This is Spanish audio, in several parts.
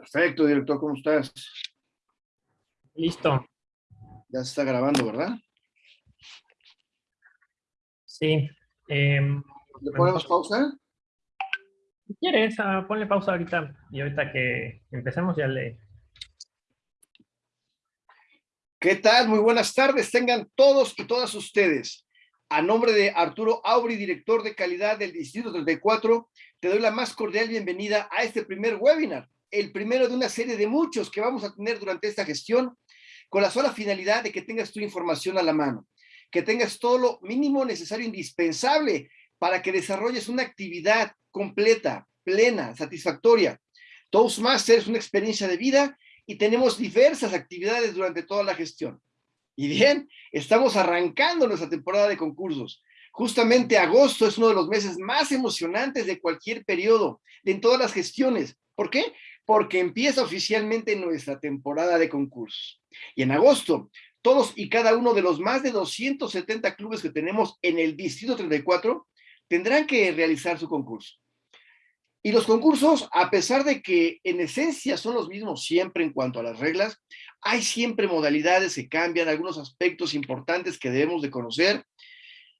Perfecto, director, ¿cómo estás? Listo. Ya se está grabando, ¿verdad? Sí. Eh, ¿Le ponemos pausa? Si quieres, ah, ponle pausa ahorita y ahorita que empecemos ya le... ¿Qué tal? Muy buenas tardes. Tengan todos y todas ustedes. A nombre de Arturo Aubry, director de calidad del Distrito 34, te doy la más cordial bienvenida a este primer webinar, el primero de una serie de muchos que vamos a tener durante esta gestión, con la sola finalidad de que tengas tu información a la mano, que tengas todo lo mínimo necesario, indispensable, para que desarrolles una actividad completa, plena, satisfactoria. Toastmaster es una experiencia de vida y tenemos diversas actividades durante toda la gestión. Y bien, estamos arrancando nuestra temporada de concursos. Justamente agosto es uno de los meses más emocionantes de cualquier periodo, de en todas las gestiones. ¿Por qué? Porque empieza oficialmente nuestra temporada de concursos. Y en agosto, todos y cada uno de los más de 270 clubes que tenemos en el Distrito 34 tendrán que realizar su concurso. Y los concursos, a pesar de que en esencia son los mismos siempre en cuanto a las reglas, hay siempre modalidades que cambian, algunos aspectos importantes que debemos de conocer.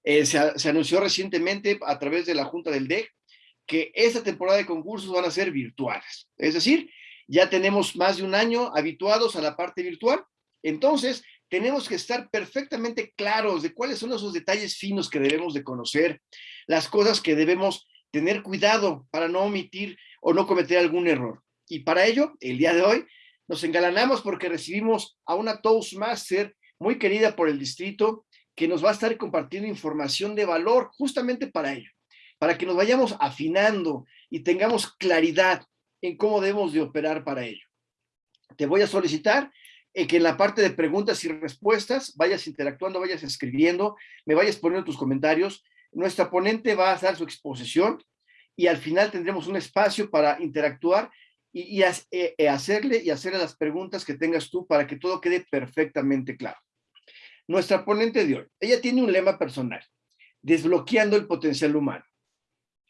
Eh, se, se, anunció recientemente a través de la Junta del DEC que esta temporada de concursos van a ser virtuales. Es decir, ya tenemos más de un año habituados a la parte virtual. Entonces, tenemos que estar perfectamente claros de cuáles son esos detalles finos que debemos de conocer, las cosas que debemos tener cuidado para no omitir o no cometer algún error. Y para ello, el día de hoy, nos engalanamos porque recibimos a una Toastmaster muy querida por el distrito que nos va a estar compartiendo información de valor justamente para ello, para que nos vayamos afinando y tengamos claridad en cómo debemos de operar para ello. Te voy a solicitar eh, que en la parte de preguntas y respuestas vayas interactuando, vayas escribiendo, me vayas poniendo tus comentarios nuestra ponente va a dar su exposición y al final tendremos un espacio para interactuar y, eh, eh, hacerle y hacerle las preguntas que tengas tú para que todo quede perfectamente claro. Nuestra ponente de hoy, ella tiene un lema personal, desbloqueando el potencial humano.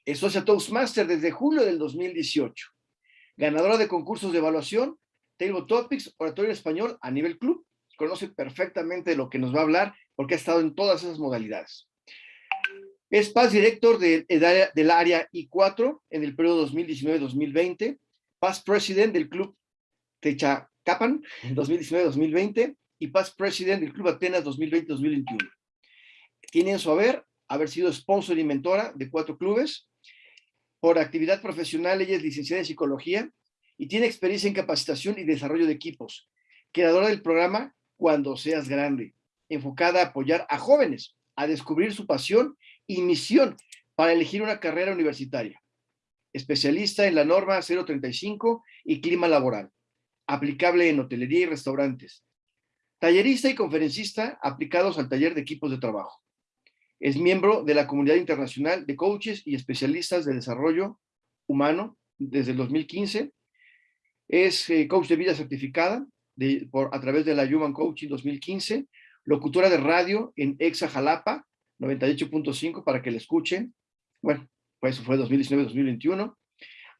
Es socia Toastmaster desde julio del 2018. Ganadora de concursos de evaluación, Table Topics, oratorio español a nivel club. Conoce perfectamente lo que nos va a hablar porque ha estado en todas esas modalidades. Es Paz Director del, del área I4 en el periodo 2019-2020, Paz President del Club Techacapan en 2019-2020 y Paz President del Club Atenas 2020-2021. Tiene en su haber haber sido sponsor y mentora de cuatro clubes. Por actividad profesional, ella es licenciada en psicología y tiene experiencia en capacitación y desarrollo de equipos. Creadora del programa Cuando Seas Grande, enfocada a apoyar a jóvenes a descubrir su pasión y misión para elegir una carrera universitaria. Especialista en la norma 035 y clima laboral, aplicable en hotelería y restaurantes. Tallerista y conferencista aplicados al taller de equipos de trabajo. Es miembro de la comunidad internacional de coaches y especialistas de desarrollo humano desde el 2015. Es eh, coach de vida certificada por, a través de la Human Coaching 2015, locutora de radio en Exa Jalapa 98.5 para que la escuchen. Bueno, pues eso fue 2019-2021.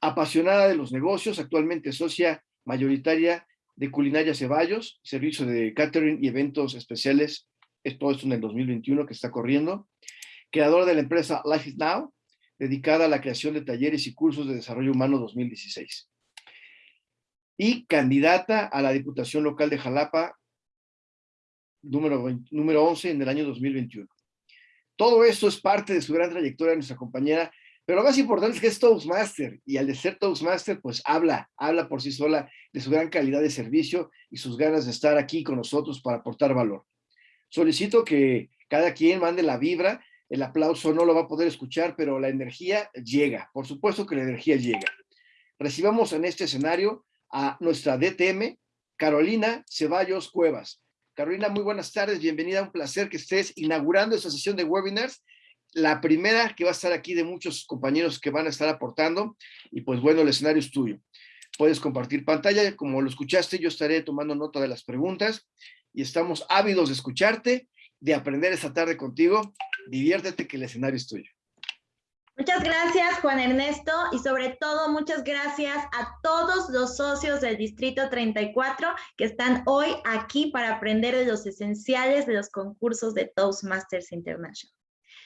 Apasionada de los negocios, actualmente socia mayoritaria de Culinaria Ceballos, servicio de catering y eventos especiales, es todo esto en el 2021 que está corriendo. Creadora de la empresa Life is Now, dedicada a la creación de talleres y cursos de desarrollo humano 2016. Y candidata a la Diputación Local de Jalapa, número, número 11 en el año 2021. Todo esto es parte de su gran trayectoria nuestra compañera, pero lo más importante es que es Toastmaster y al de ser Toastmaster, pues habla, habla por sí sola de su gran calidad de servicio y sus ganas de estar aquí con nosotros para aportar valor. Solicito que cada quien mande la vibra, el aplauso no lo va a poder escuchar, pero la energía llega, por supuesto que la energía llega. Recibamos en este escenario a nuestra DTM, Carolina Ceballos Cuevas. Carolina, muy buenas tardes, bienvenida, un placer que estés inaugurando esta sesión de webinars, la primera que va a estar aquí de muchos compañeros que van a estar aportando, y pues bueno, el escenario es tuyo. Puedes compartir pantalla, como lo escuchaste, yo estaré tomando nota de las preguntas, y estamos ávidos de escucharte, de aprender esta tarde contigo, diviértete que el escenario es tuyo. Muchas gracias, Juan Ernesto, y sobre todo muchas gracias a todos los socios del Distrito 34 que están hoy aquí para aprender de los esenciales de los concursos de Toastmasters International.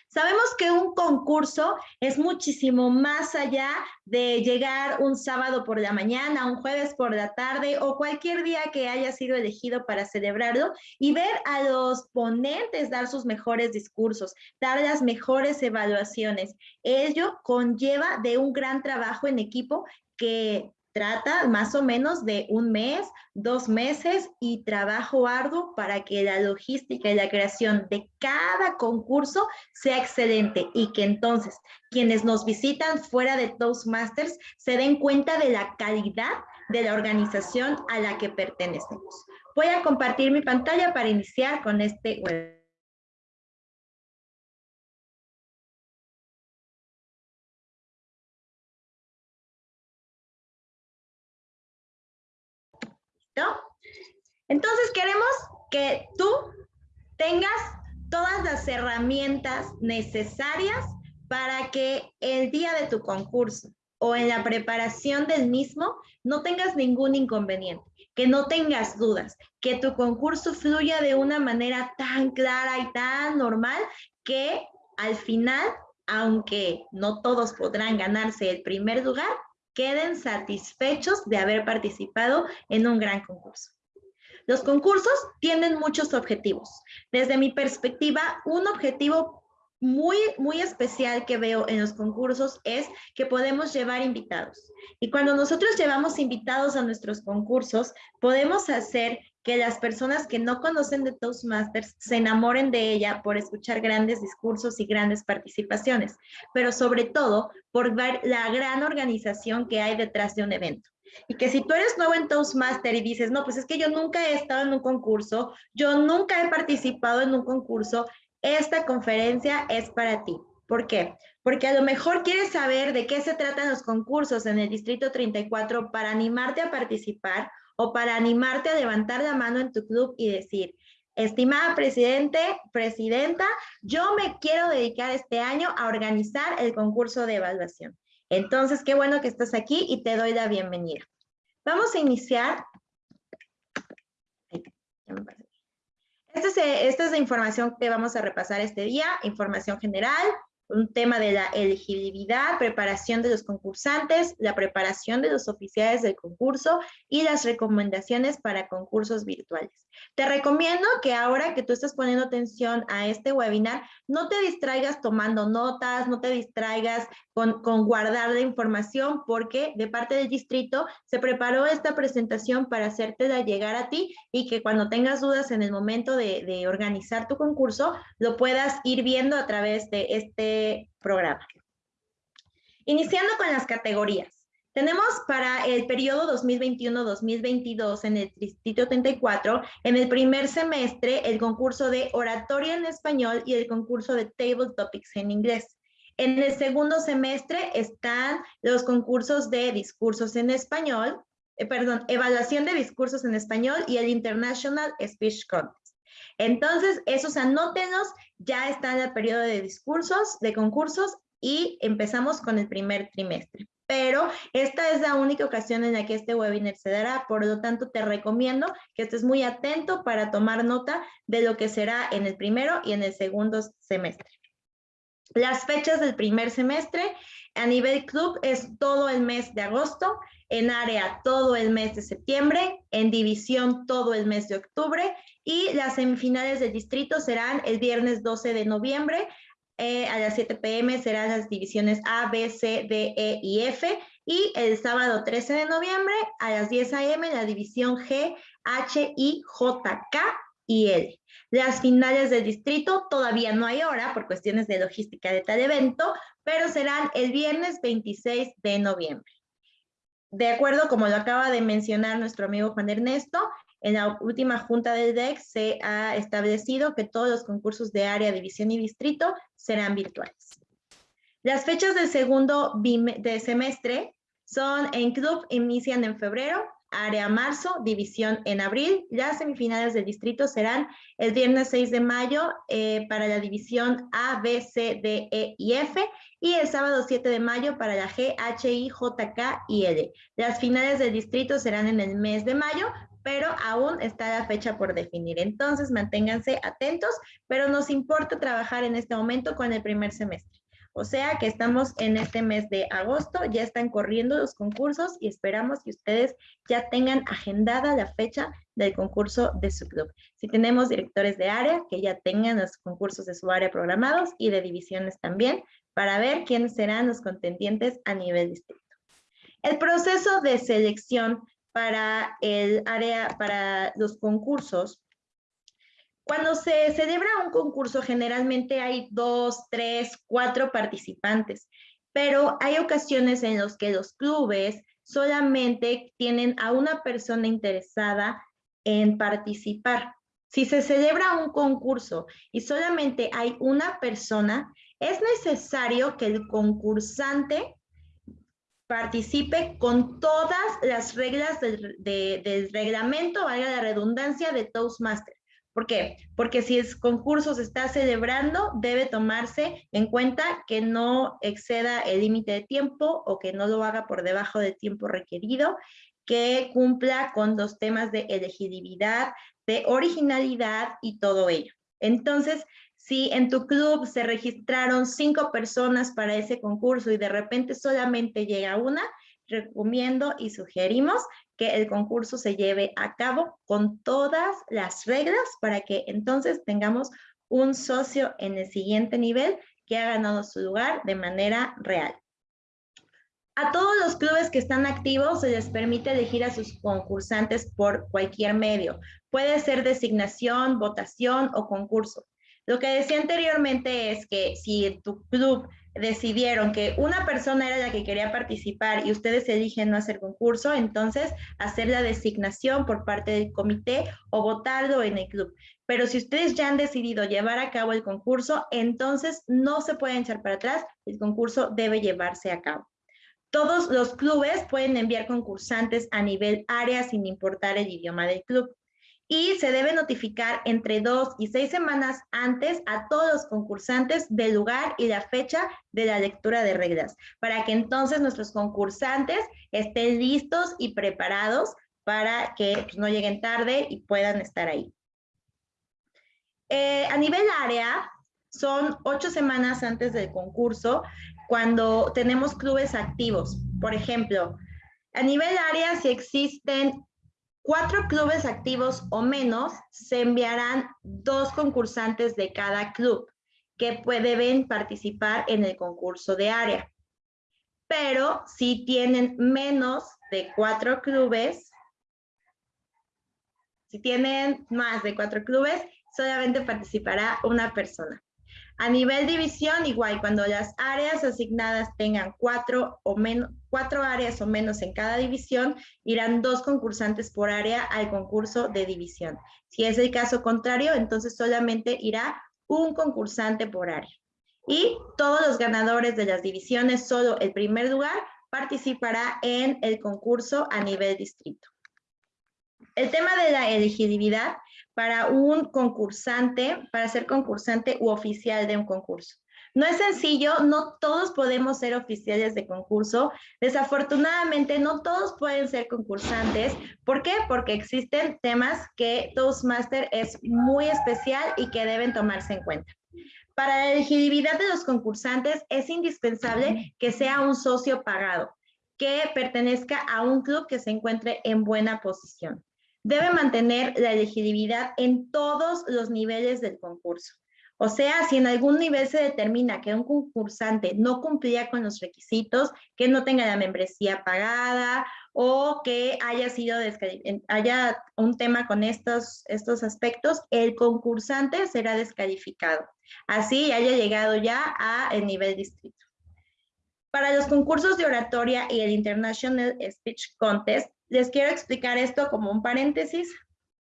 Sabemos que un concurso es muchísimo más allá de llegar un sábado por la mañana, un jueves por la tarde o cualquier día que haya sido elegido para celebrarlo y ver a los ponentes dar sus mejores discursos, dar las mejores evaluaciones. Ello conlleva de un gran trabajo en equipo que trata más o menos de un mes, dos meses y trabajo arduo para que la logística y la creación de cada concurso sea excelente y que entonces quienes nos visitan fuera de Toastmasters se den cuenta de la calidad de la organización a la que pertenecemos. Voy a compartir mi pantalla para iniciar con este Entonces queremos que tú tengas todas las herramientas necesarias para que el día de tu concurso o en la preparación del mismo no tengas ningún inconveniente, que no tengas dudas, que tu concurso fluya de una manera tan clara y tan normal que al final, aunque no todos podrán ganarse el primer lugar, queden satisfechos de haber participado en un gran concurso. Los concursos tienen muchos objetivos. Desde mi perspectiva, un objetivo muy, muy especial que veo en los concursos es que podemos llevar invitados. Y cuando nosotros llevamos invitados a nuestros concursos, podemos hacer que las personas que no conocen de Toastmasters se enamoren de ella por escuchar grandes discursos y grandes participaciones, pero sobre todo por ver la gran organización que hay detrás de un evento. Y que si tú eres nuevo en Toastmaster y dices, no, pues es que yo nunca he estado en un concurso, yo nunca he participado en un concurso, esta conferencia es para ti. ¿Por qué? Porque a lo mejor quieres saber de qué se tratan los concursos en el Distrito 34 para animarte a participar o para animarte a levantar la mano en tu club y decir, estimada presidente, presidenta, yo me quiero dedicar este año a organizar el concurso de evaluación. Entonces, qué bueno que estás aquí y te doy la bienvenida. Vamos a iniciar. Esta es, esta es la información que vamos a repasar este día, información general, un tema de la elegibilidad, preparación de los concursantes, la preparación de los oficiales del concurso y las recomendaciones para concursos virtuales. Te recomiendo que ahora que tú estás poniendo atención a este webinar, no te distraigas tomando notas, no te distraigas con, guardar la información, porque de parte del distrito se preparó esta presentación para hacértela llegar a ti y que cuando tengas dudas en el momento de, de organizar tu concurso, lo puedas ir viendo a través de este programa. Iniciando con las categorías. Tenemos para el periodo 2021-2022 en el Distrito 34, en el primer semestre, el concurso de oratoria en español y el concurso de Table Topics en inglés. En el segundo semestre están los concursos de discursos en español, eh, perdón, evaluación de discursos en español y el International Speech Contest. Entonces, esos anótenos, ya está en el periodo de discursos, de concursos, y empezamos con el primer trimestre. Pero esta es la única ocasión en la que este webinar se dará, por lo tanto te recomiendo que estés muy atento para tomar nota de lo que será en el primero y en el segundo semestre. Las fechas del primer semestre a nivel club es todo el mes de agosto, en área todo el mes de septiembre, en división todo el mes de octubre y las semifinales del distrito serán el viernes 12 de noviembre eh, a las 7 pm serán las divisiones A, B, C, D, E y F y el sábado 13 de noviembre a las 10 am la división G, H, I, J, K y L. Las finales del distrito todavía no hay hora por cuestiones de logística de tal evento, pero serán el viernes 26 de noviembre. De acuerdo, como lo acaba de mencionar nuestro amigo Juan Ernesto, en la última junta del DEC se ha establecido que todos los concursos de área, división y distrito serán virtuales. Las fechas del segundo de semestre son en club, inician en febrero, área marzo, división en abril. Las semifinales del distrito serán el viernes 6 de mayo eh, para la división A, B, C, D, E y F y el sábado 7 de mayo para la G, H, I, J, K y L. Las finales del distrito serán en el mes de mayo, pero aún está la fecha por definir. Entonces, manténganse atentos, pero nos importa trabajar en este momento con el primer semestre. O sea que estamos en este mes de agosto, ya están corriendo los concursos y esperamos que ustedes ya tengan agendada la fecha del concurso de su club. Si tenemos directores de área, que ya tengan los concursos de su área programados y de divisiones también, para ver quiénes serán los contendientes a nivel distrito. El proceso de selección para el área, para los concursos. Cuando se celebra un concurso, generalmente hay dos, tres, cuatro participantes, pero hay ocasiones en las que los clubes solamente tienen a una persona interesada en participar. Si se celebra un concurso y solamente hay una persona, es necesario que el concursante participe con todas las reglas del, reglamento, vaya la redundancia, de Toastmaster. ¿Por qué? Porque si el concurso se está celebrando, debe tomarse en cuenta que no exceda el límite de tiempo o que no lo haga por debajo del tiempo requerido, que cumpla con los temas de elegibilidad, de originalidad y todo ello. Entonces, si en tu club se registraron cinco personas para ese concurso y de repente solamente llega una, recomiendo y sugerimos que el concurso se lleve a cabo con todas las reglas para que entonces tengamos un socio en el siguiente nivel que ha ganado su lugar de manera real. A todos los clubes que están activos se les permite elegir a sus concursantes por cualquier medio. Puede ser designación, votación o concurso. Lo que decía anteriormente es que si en tu club decidieron que una persona era la que quería participar y ustedes eligen no hacer concurso, entonces hacer la designación por parte del comité o votarlo en el club. Pero si ustedes ya han decidido llevar a cabo el concurso, entonces no se pueden echar para atrás, el concurso debe llevarse a cabo. Todos los clubes pueden enviar concursantes a nivel área sin importar el idioma del club y se debe notificar entre dos y seis semanas antes a todos los concursantes del lugar y la fecha de la lectura de reglas, para que entonces nuestros concursantes estén listos y preparados para que pues, no lleguen tarde y puedan estar ahí. Eh, a nivel área, son ocho semanas antes del concurso cuando tenemos clubes activos. Por ejemplo, a nivel área, si existen cuatro clubes activos o menos, se enviarán dos concursantes de cada club que deben participar en el concurso de área. Pero si tienen menos de cuatro clubes, si tienen más de cuatro clubes, solamente participará una persona. A nivel división, igual, cuando las áreas asignadas tengan cuatro, o menos, cuatro áreas o menos en cada división, irán dos concursantes por área al concurso de división. Si es el caso contrario, entonces solamente irá un concursante por área. Y todos los ganadores de las divisiones, solo el primer lugar, participará en el concurso a nivel distrito. El tema de la elegibilidad para un concursante, para ser concursante u oficial de un concurso. No es sencillo, no todos podemos ser oficiales de concurso. Desafortunadamente, no todos pueden ser concursantes. ¿Por qué? Porque existen temas que Toastmaster es muy especial y que deben tomarse en cuenta. Para la elegibilidad de los concursantes es indispensable que sea un socio pagado, que pertenezca a un club que se encuentre en buena posición debe mantener la elegibilidad en todos los niveles del concurso. O sea, si en algún nivel se determina que un concursante no cumplía con los requisitos, que no tenga la membresía pagada o que haya sido haya un tema con estos, estos aspectos, el concursante será descalificado. Así haya llegado ya a el nivel distrito. Para los concursos de oratoria y el International Speech Contest, les quiero explicar esto como un paréntesis.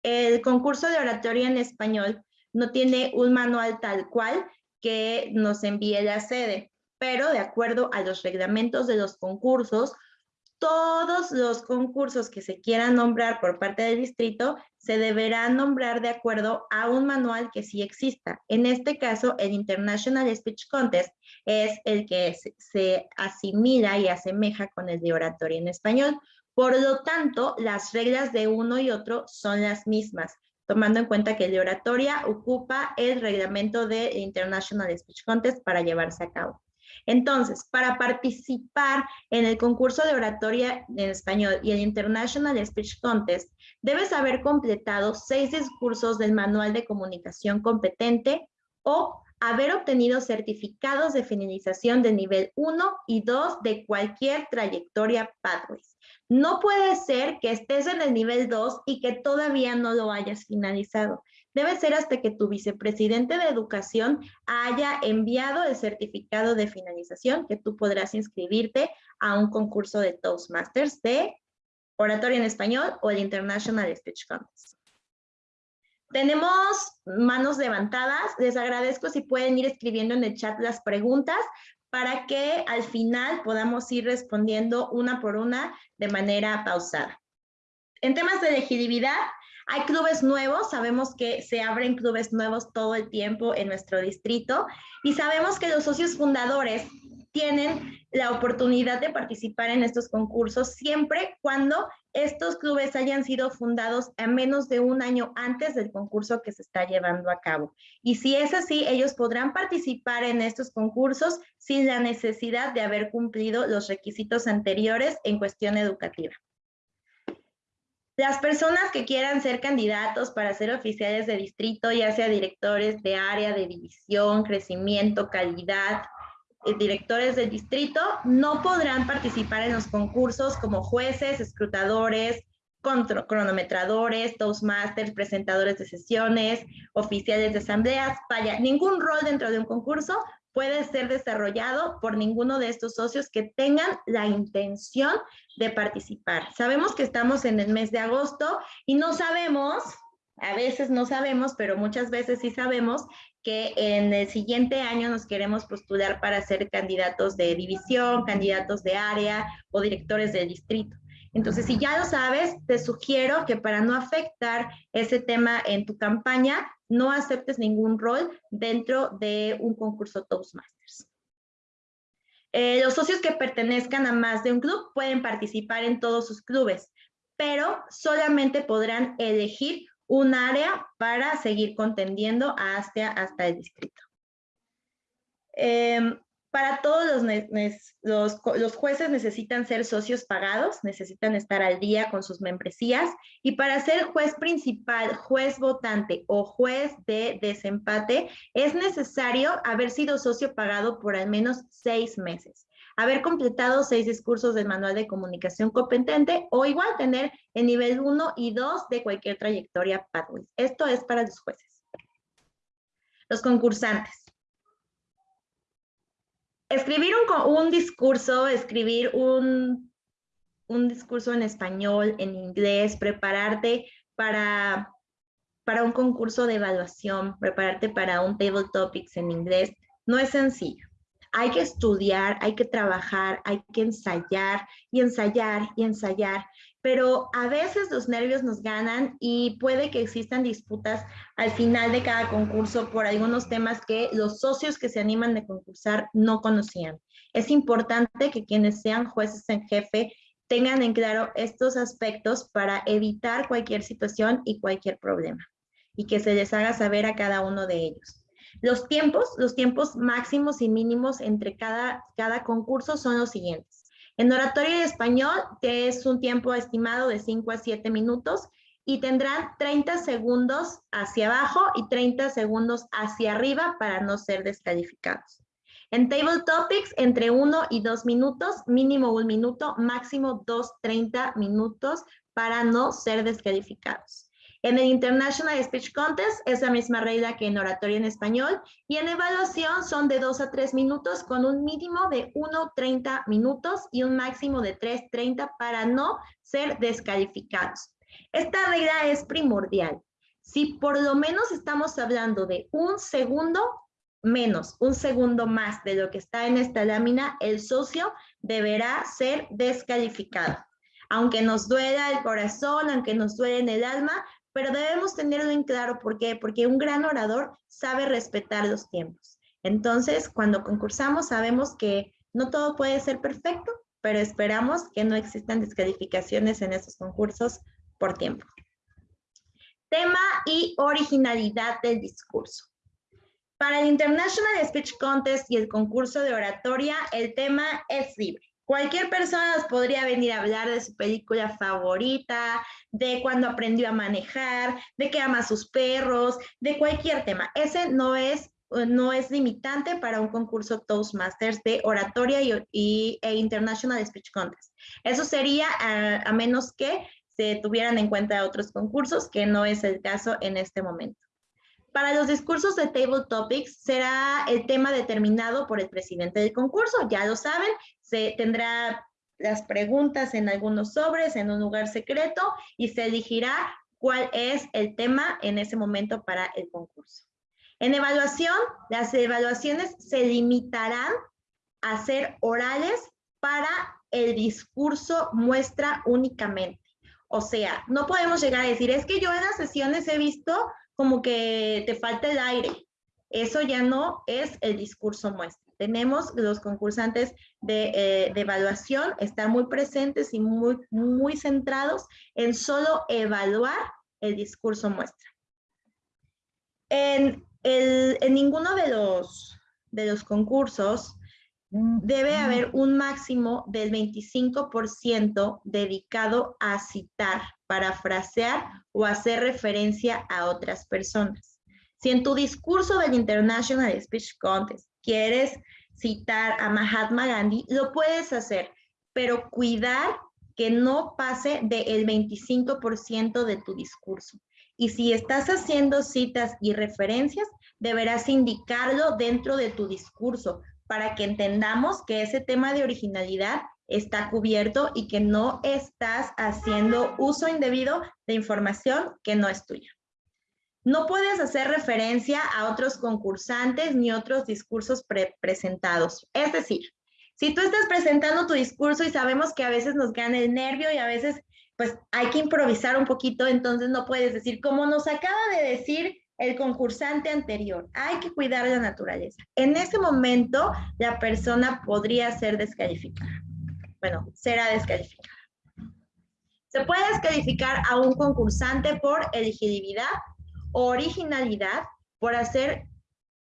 El concurso de oratoria en español no tiene un manual tal cual que nos envíe la sede, pero de acuerdo a los reglamentos de los concursos, todos los concursos que se quieran nombrar por parte del distrito se deberán nombrar de acuerdo a un manual que sí exista. En este caso, el International Speech Contest es el que se asimila y asemeja con el de oratoria en español. Por lo tanto, las reglas de uno y otro son las mismas, tomando en cuenta que el de oratoria ocupa el reglamento de International Speech Contest para llevarse a cabo. Entonces, para participar en el concurso de oratoria en español y el International Speech Contest, debes haber completado seis discursos del manual de comunicación competente o haber obtenido certificados de finalización de nivel 1 y 2 de cualquier trayectoria Pathways. No puede ser que estés en el nivel 2 y que todavía no lo hayas finalizado debe ser hasta que tu vicepresidente de educación haya enviado el certificado de finalización que tú podrás inscribirte a un concurso de Toastmasters de oratoria en español o el International Speech Contest. Tenemos manos levantadas. Les agradezco si pueden ir escribiendo en el chat las preguntas para que al final podamos ir respondiendo una por una de manera pausada. En temas de elegibilidad, hay clubes nuevos, sabemos que se abren clubes nuevos todo el tiempo en nuestro distrito y sabemos que los socios fundadores tienen la oportunidad de participar en estos concursos siempre cuando estos clubes hayan sido fundados a menos de un año antes del concurso que se está llevando a cabo. Y si es así, ellos podrán participar en estos concursos sin la necesidad de haber cumplido los requisitos anteriores en cuestión educativa. Las personas que quieran ser candidatos para ser oficiales de distrito, ya sea directores de área, de división, crecimiento, calidad, eh, directores del distrito, no podrán participar en los concursos como jueces, escrutadores, cronometradores, toastmasters, presentadores de sesiones, oficiales de asambleas, vaya, ningún rol dentro de un concurso puede ser desarrollado por ninguno de estos socios que tengan la intención de participar. Sabemos que estamos en el mes de agosto y no sabemos, a veces no sabemos, pero muchas veces sí sabemos que en el siguiente año nos queremos postular para ser candidatos de división, candidatos de área o directores de distrito. Entonces, si ya lo sabes, te sugiero que para no afectar ese tema en tu campaña, no aceptes ningún rol dentro de un concurso Toastmasters. Eh, los socios que pertenezcan a más de un club pueden participar en todos sus clubes, pero solamente podrán elegir un área para seguir contendiendo hasta, hasta el distrito. Em, para todos los, jueces necesitan ser socios pagados, necesitan estar al día con sus membresías y para ser juez principal, juez votante o juez de desempate es necesario haber sido socio pagado por al menos seis meses, haber completado seis discursos del manual de comunicación competente o igual tener el nivel 1 y 2 de cualquier trayectoria Pathways. Esto es para los jueces. Los concursantes. Escribir un, un discurso, escribir un, un, discurso en español, en inglés, prepararte para, para un concurso de evaluación, prepararte para un table topics en inglés, no es sencillo. Hay que estudiar, hay que trabajar, hay que ensayar y ensayar y ensayar pero a veces los nervios nos ganan y puede que existan disputas al final de cada concurso por algunos temas que los socios que se animan de concursar no conocían. Es importante que quienes sean jueces en jefe tengan en claro estos aspectos para evitar cualquier situación y cualquier problema y que se les haga saber a cada uno de ellos. Los tiempos, los tiempos máximos y mínimos entre cada, cada concurso son los siguientes. En oratoria de español es un tiempo estimado de 5 a 7 minutos y tendrán 30 segundos hacia abajo y 30 segundos hacia arriba para no ser descalificados. En Table Topics, entre 1 y 2 minutos, mínimo un minuto, máximo 2, 30 minutos para no ser descalificados. En el International Speech Contest es la misma regla que en oratoria en español y en evaluación son de 2 a 3 minutos con un mínimo de 1.30 minutos y un máximo de 3.30 para no ser descalificados. Esta regla es primordial. Si por lo menos estamos hablando de un segundo, menos un segundo más de lo que está en esta lámina, el socio deberá ser descalificado. Aunque nos duela el corazón, aunque nos duele en el alma, pero debemos tenerlo en claro. ¿Por qué? Porque un gran orador sabe respetar los tiempos. Entonces, cuando concursamos, sabemos que no todo puede ser perfecto, pero esperamos que no existan descalificaciones en estos concursos por tiempo. Tema y originalidad del discurso. Para el International Speech Contest y el concurso de oratoria, el tema es libre. Cualquier persona podría venir a hablar de su película favorita, de cuando aprendió a manejar, de que ama a sus perros, de cualquier tema. Ese no es, no es limitante para un concurso Toastmasters de oratoria y, e International Speech Contest. Eso sería a menos que se tuvieran en cuenta otros concursos, que no es el caso en este momento. Para los discursos de Table Topics será el tema determinado por el presidente del concurso, ya lo saben, se tendrá las preguntas en algunos sobres, en un lugar secreto, y se elegirá cuál es el tema en ese momento para el concurso. En evaluación, las evaluaciones se limitarán a ser orales para el discurso muestra únicamente. O sea, no podemos llegar a decir, es que yo en las sesiones he visto como que te falta el aire. Eso ya no es el discurso muestra. Tenemos los concursantes de, eh, evaluación estar muy presentes y muy, muy centrados en solo evaluar el discurso muestra. En, en ninguno de los, de los concursos debe haber un máximo del 25% dedicado a citar, parafrasear o hacer referencia a otras personas. Si en tu discurso del International Speech Contest quieres citar a Mahatma Gandhi, lo puedes hacer, pero cuidar que no pase del 25% de tu discurso. Y si estás haciendo citas y referencias, deberás indicarlo dentro de tu discurso, para que entendamos que ese tema de originalidad está cubierto y que no estás haciendo uso indebido de información que no es tuya. No puedes hacer referencia a otros concursantes ni otros discursos presentados. Es decir, si tú estás presentando tu discurso y sabemos que a veces nos gana el nervio y a veces pues hay que improvisar un poquito, entonces no puedes decir, como nos acaba de decir el concursante anterior. Hay que cuidar la naturaleza. En ese momento, la persona podría ser descalificada. Bueno, será descalificada. Se puede descalificar a un concursante por elegibilidad originalidad, por hacer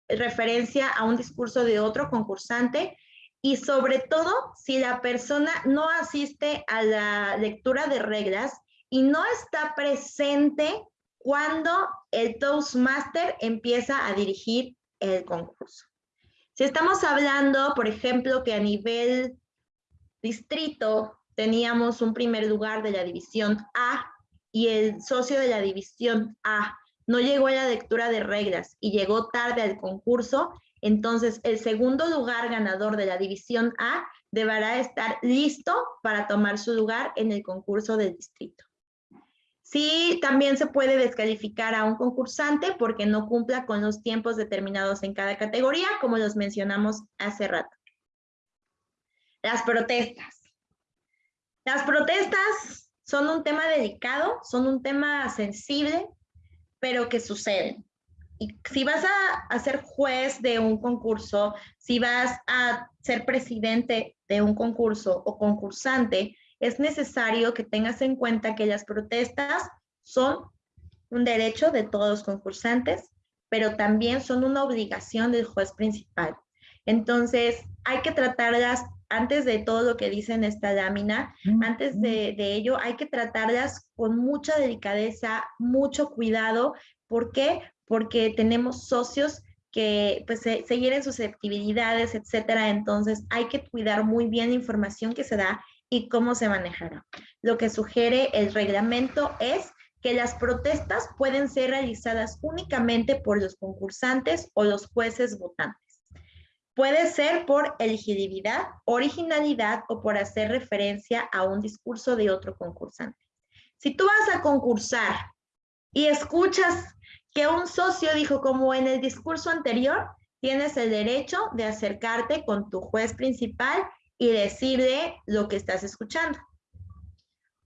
referencia a un discurso de otro concursante y sobre todo si la persona no asiste a la lectura de reglas y no está presente cuando el Toastmaster empieza a dirigir el concurso. Si estamos hablando, por ejemplo, que a nivel distrito teníamos un primer lugar de la división A y el socio de la división A no llegó a la lectura de reglas y llegó tarde al concurso, entonces el segundo lugar ganador de la división A deberá estar listo para tomar su lugar en el concurso del distrito. Sí, también se puede descalificar a un concursante porque no cumpla con los tiempos determinados en cada categoría, como los mencionamos hace rato. Las protestas. Las protestas son un tema delicado, son un tema sensible, pero que suceden. Y si vas a, a ser juez de un concurso, si vas a ser presidente de un concurso o concursante, es necesario que tengas en cuenta que las protestas son un derecho de todos los concursantes, pero también son una obligación del juez principal. Entonces, hay que tratarlas antes de todo lo que dice en esta lámina, antes de, ello, hay que tratarlas con mucha delicadeza, mucho cuidado. ¿Por qué? Porque tenemos socios que pues se, se hieren susceptibilidades, etcétera. Entonces, hay que cuidar muy bien la información que se da y cómo se manejará. Lo que sugiere el reglamento es que las protestas pueden ser realizadas únicamente por los concursantes o los jueces votantes. Puede ser por elegibilidad, originalidad o por hacer referencia a un discurso de otro concursante. Si tú vas a concursar y escuchas que un socio dijo como en el discurso anterior, tienes el derecho de acercarte con tu juez principal y decirle lo que estás escuchando.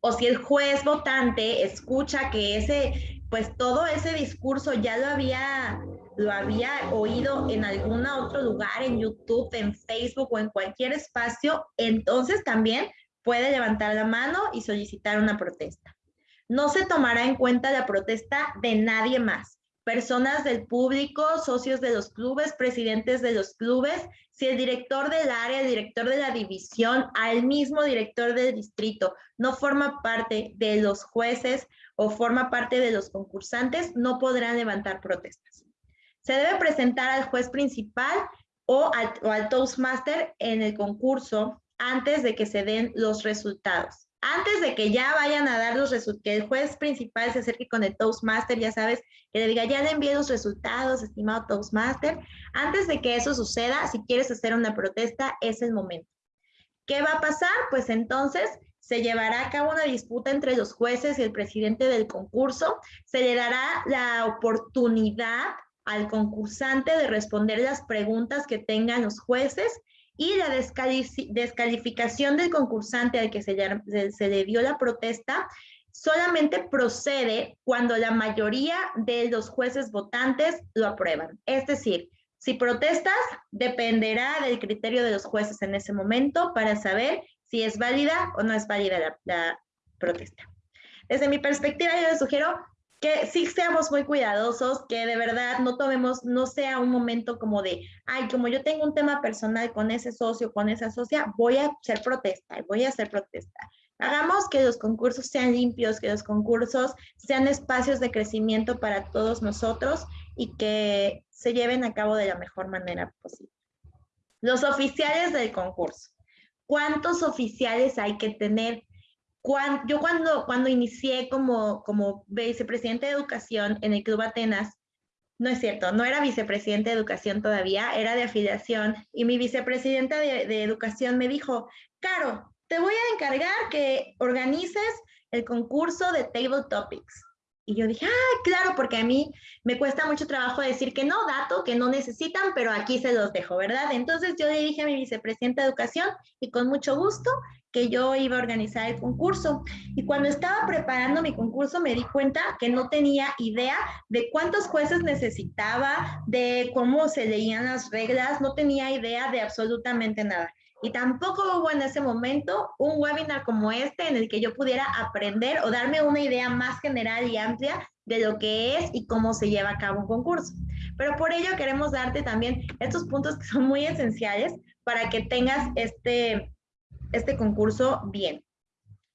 O si el juez votante escucha que ese, pues todo ese discurso ya lo había, lo había oído en algún otro lugar, en YouTube, en Facebook o en cualquier espacio, entonces también puede levantar la mano y solicitar una protesta. No se tomará en cuenta la protesta de nadie más personas del público, socios de los clubes, presidentes de los clubes, si el director del área, el director de la división, al mismo director del distrito no forma parte de los jueces o forma parte de los concursantes, no podrán levantar protestas. Se debe presentar al juez principal o al, o al Toastmaster en el concurso antes de que se den los resultados antes de que ya vayan a dar los resultados, que el juez principal se acerque con el Toastmaster, ya sabes, que le diga, ya le envié los resultados, estimado Toastmaster, antes de que eso suceda, si quieres hacer una protesta, es el momento. ¿Qué va a pasar? Pues entonces se llevará a cabo una disputa entre los jueces y el presidente del concurso, se le dará la oportunidad al concursante de responder las preguntas que tengan los jueces y la descalificación del concursante al que se le, dio la protesta solamente procede cuando la mayoría de los jueces votantes lo aprueban. Es decir, si protestas, dependerá del criterio de los jueces en ese momento para saber si es válida o no es válida la, la protesta. Desde mi perspectiva, yo les sugiero que sí seamos muy cuidadosos, que de verdad no tomemos, no sea un momento como de, ay, como yo tengo un tema personal con ese socio, con esa socia, voy a hacer protesta, voy a hacer protesta. Hagamos que los concursos sean limpios, que los concursos sean espacios de crecimiento para todos nosotros y que se lleven a cabo de la mejor manera posible. Los oficiales del concurso. ¿Cuántos oficiales hay que tener? Yo cuando, cuando inicié como, como vicepresidente de educación en el Club Atenas, no es cierto, no era vicepresidente de educación todavía, era de afiliación, y mi vicepresidenta de, de educación me dijo, Caro, te voy a encargar que organices el concurso de Table Topics. Y yo dije, ah, claro, porque a mí me cuesta mucho trabajo decir que no, dato, que no necesitan, pero aquí se los dejo, ¿verdad? Entonces yo le dije a mi vicepresidenta de educación y con mucho gusto que yo iba a organizar el concurso. Y cuando estaba preparando mi concurso me di cuenta que no tenía idea de cuántos jueces necesitaba, de cómo se leían las reglas, no tenía idea de absolutamente nada. Y tampoco hubo en ese momento un webinar como este en el que yo pudiera aprender o darme una idea más general y amplia de lo que es y cómo se lleva a cabo un concurso. Pero por ello queremos darte también estos puntos que son muy esenciales para que tengas este, este concurso bien.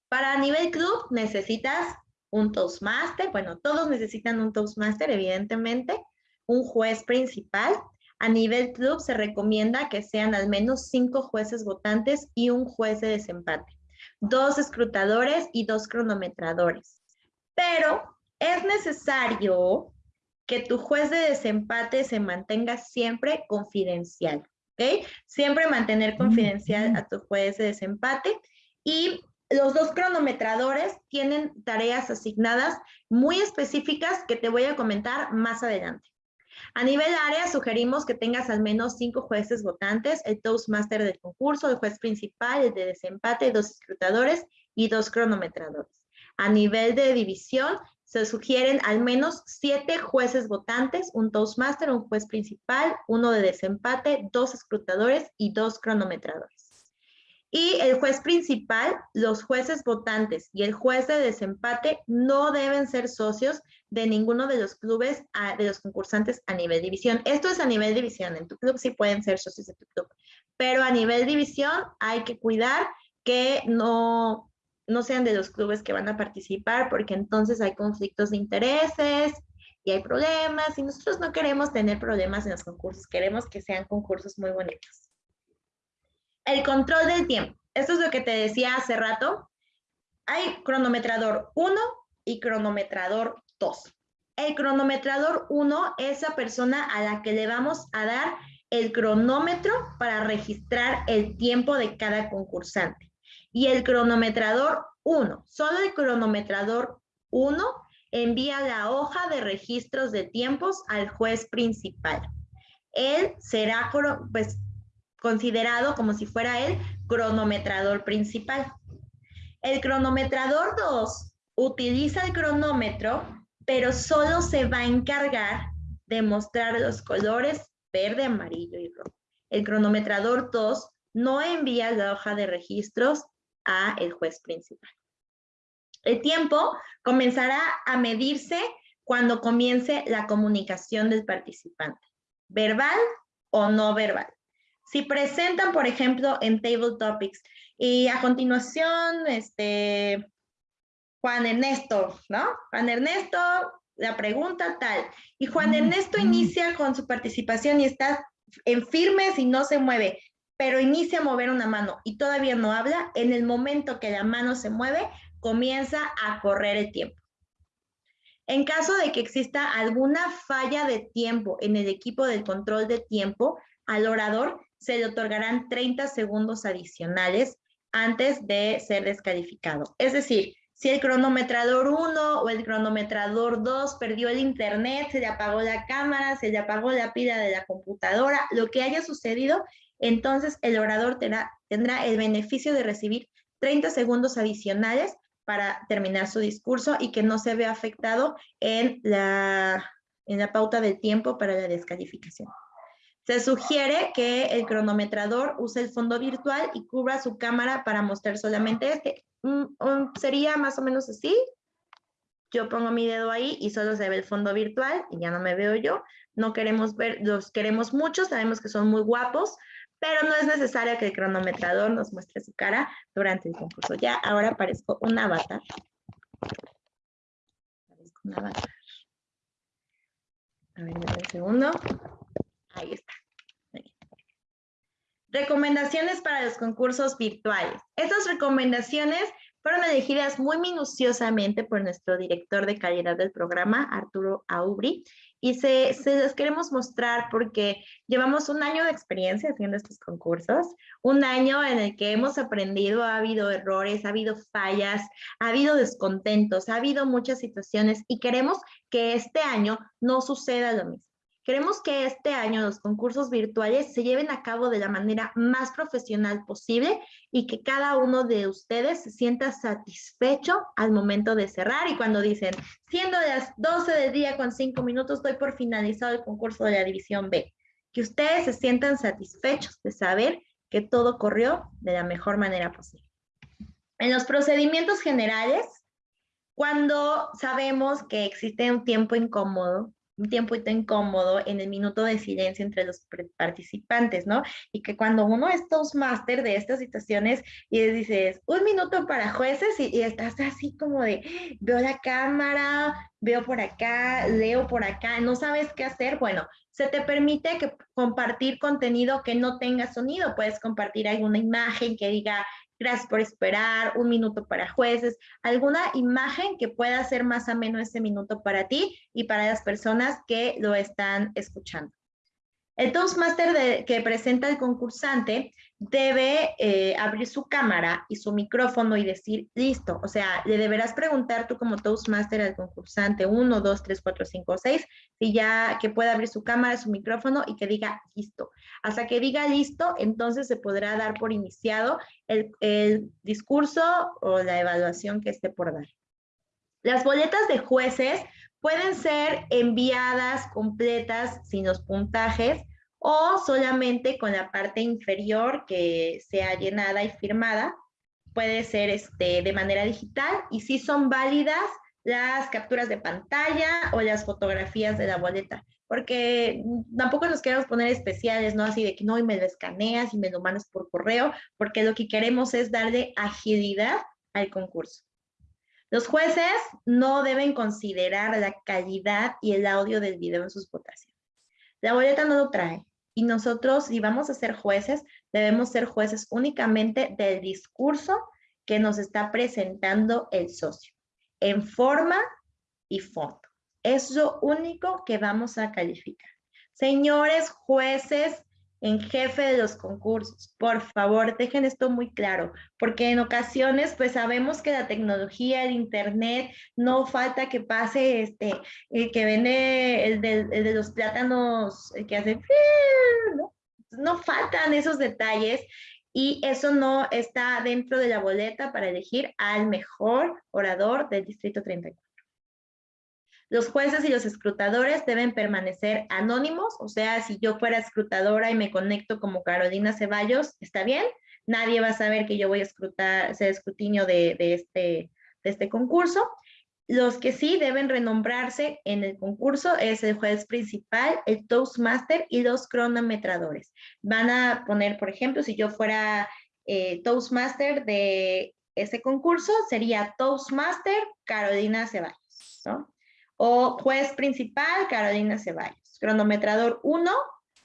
Para nivel club necesitas un Toastmaster, bueno, todos necesitan un Toastmaster, evidentemente, un juez principal. A nivel club se recomienda que sean al menos cinco jueces votantes y un juez de desempate, dos escrutadores y dos cronometradores. Pero es necesario que tu juez de desempate se mantenga siempre confidencial. Siempre mantener confidencial a tu juez de desempate y los dos cronometradores tienen tareas asignadas muy específicas que te voy a comentar más adelante. A nivel área, sugerimos que tengas al menos cinco jueces votantes, el Toastmaster del concurso, el juez principal, el de desempate, dos escrutadores y dos cronometradores. A nivel de división, se sugieren al menos siete jueces votantes, un Toastmaster, un juez principal, uno de desempate, dos escrutadores y dos cronometradores. Y el juez principal, los jueces votantes y el juez de desempate no deben ser socios de ninguno de los clubes de los concursantes a nivel división. Esto es a nivel división. En tu club sí pueden ser socios de tu club, pero a nivel división hay que cuidar que no, no sean de los clubes que van a participar, porque entonces hay conflictos de intereses y hay problemas, y nosotros no queremos tener problemas en los concursos, queremos que sean concursos muy bonitos. El control del tiempo. Esto es lo que te decía hace rato. Hay cronometrador 1 y cronometrador 2. El cronometrador 1 es la persona a la que le vamos a dar el cronómetro para registrar el tiempo de cada concursante y el cronometrador 1. Solo el cronometrador 1 envía la hoja de registros de tiempos al juez principal. él será pues, considerado como si fuera el cronometrador principal. El cronometrador 2 utiliza el cronómetro, pero solo se va a encargar de mostrar los colores verde, amarillo y rojo. El cronometrador 2 no envía la hoja de registros a el juez principal. El tiempo comenzará a medirse cuando comience la comunicación del participante, verbal o no verbal. Si presentan, por ejemplo, en Table Topics y a continuación, este, Juan Ernesto, ¿no? Juan Ernesto, la pregunta tal. Y Juan Ernesto inicia con su participación y está en firmes y no se mueve, pero inicia a mover una mano y todavía no habla. En el momento que la mano se mueve, comienza a correr el tiempo. En caso de que exista alguna falla de tiempo en el equipo del control de tiempo, al orador se le otorgarán 30 segundos adicionales antes de ser descalificado. Es decir, si el cronometrador 1 o el cronometrador 2 perdió el internet, se le apagó la cámara, se le apagó la pila de la computadora, lo que haya sucedido, entonces el orador tendrá, el beneficio de recibir 30 segundos adicionales para terminar su discurso y que no se vea afectado en la, en la pauta del tiempo para la descalificación. Se sugiere que el cronometrador use el fondo virtual y cubra su cámara para mostrar solamente este. sería más o menos así. Yo pongo mi dedo ahí y solo se ve el fondo virtual y ya no me veo yo. No queremos ver, los queremos mucho, sabemos que son muy guapos, pero no es necesario que el cronometrador nos muestre su cara durante el concurso. Ya ahora aparezco un avatar. Aparezco un avatar. A ver, un segundo. Ahí está. Recomendaciones para los concursos virtuales. Estas recomendaciones fueron elegidas muy minuciosamente por nuestro director de calidad del programa, Arturo Aubry, y se, se los queremos mostrar porque llevamos un año de experiencia haciendo estos concursos, un año en el que hemos aprendido, ha habido errores, ha habido fallas, ha habido descontentos, ha habido muchas situaciones y queremos que este año no suceda lo mismo. Queremos que este año los concursos virtuales se lleven a cabo de la manera más profesional posible y que cada uno de ustedes se sienta satisfecho al momento de cerrar y cuando dicen, siendo las 12 del día con 5 minutos, doy por finalizado el concurso de la División B. Que ustedes se sientan satisfechos de saber que todo corrió de la mejor manera posible. En los procedimientos generales, cuando sabemos que existe un tiempo incómodo, un tiempo incómodo en el minuto de silencio entre los participantes, ¿no? Y que cuando uno es Toastmaster de estas situaciones y dices, un minuto para jueces y, estás así como de, veo la cámara, veo por acá, leo por acá, no sabes qué hacer, bueno, se te permite que compartir contenido que no tenga sonido, puedes compartir alguna imagen que diga gracias por esperar, un minuto para jueces, alguna imagen que pueda ser más ameno ese minuto para ti y para las personas que lo están escuchando. El Toastmaster que presenta el concursante debe eh, abrir su cámara y su micrófono y decir, listo. O sea, le deberás preguntar tú como Toastmaster al concursante 1, 2, 3, 4, 5, 6, si ya que pueda abrir su cámara, su micrófono y que diga listo. Hasta que diga listo, entonces se podrá dar por iniciado el discurso o la evaluación que esté por dar. Las boletas de jueces pueden ser enviadas completas sin los puntajes o solamente con la parte inferior que sea llenada y firmada. Puede ser este, de manera digital y si son válidas las capturas de pantalla o las fotografías de la boleta, porque tampoco nos queremos poner especiales, ¿no? Así de que no, y me lo escaneas y me lo mandas por correo, porque lo que queremos es darle agilidad al concurso. Los jueces no deben considerar la calidad y el audio del video en sus votaciones. La boleta no lo trae. Y nosotros, si vamos a ser jueces, debemos ser jueces únicamente del discurso que nos está presentando el socio, en forma y fondo. Es lo único que vamos a calificar. Señores jueces en jefe de los concursos. Por favor, dejen esto muy claro, porque en ocasiones pues sabemos que la tecnología, el internet, no falta que pase este, el que vende el de, los plátanos, el que hace, ¿no? no faltan esos detalles y eso no está dentro de la boleta para elegir al mejor orador del Distrito 34. Los jueces y los escrutadores deben permanecer anónimos, o sea, si yo fuera escrutadora y me conecto como Carolina Ceballos, está bien, nadie va a saber que yo voy a escrutar, hacer escrutinio de, este, de este concurso. Los que sí deben renombrarse en el concurso es el juez principal, el Toastmaster y los cronometradores. Van a poner, por ejemplo, si yo fuera eh, Toastmaster de ese concurso, sería Toastmaster Carolina Ceballos, ¿no? O juez principal, Carolina Ceballos. Cronometrador 1,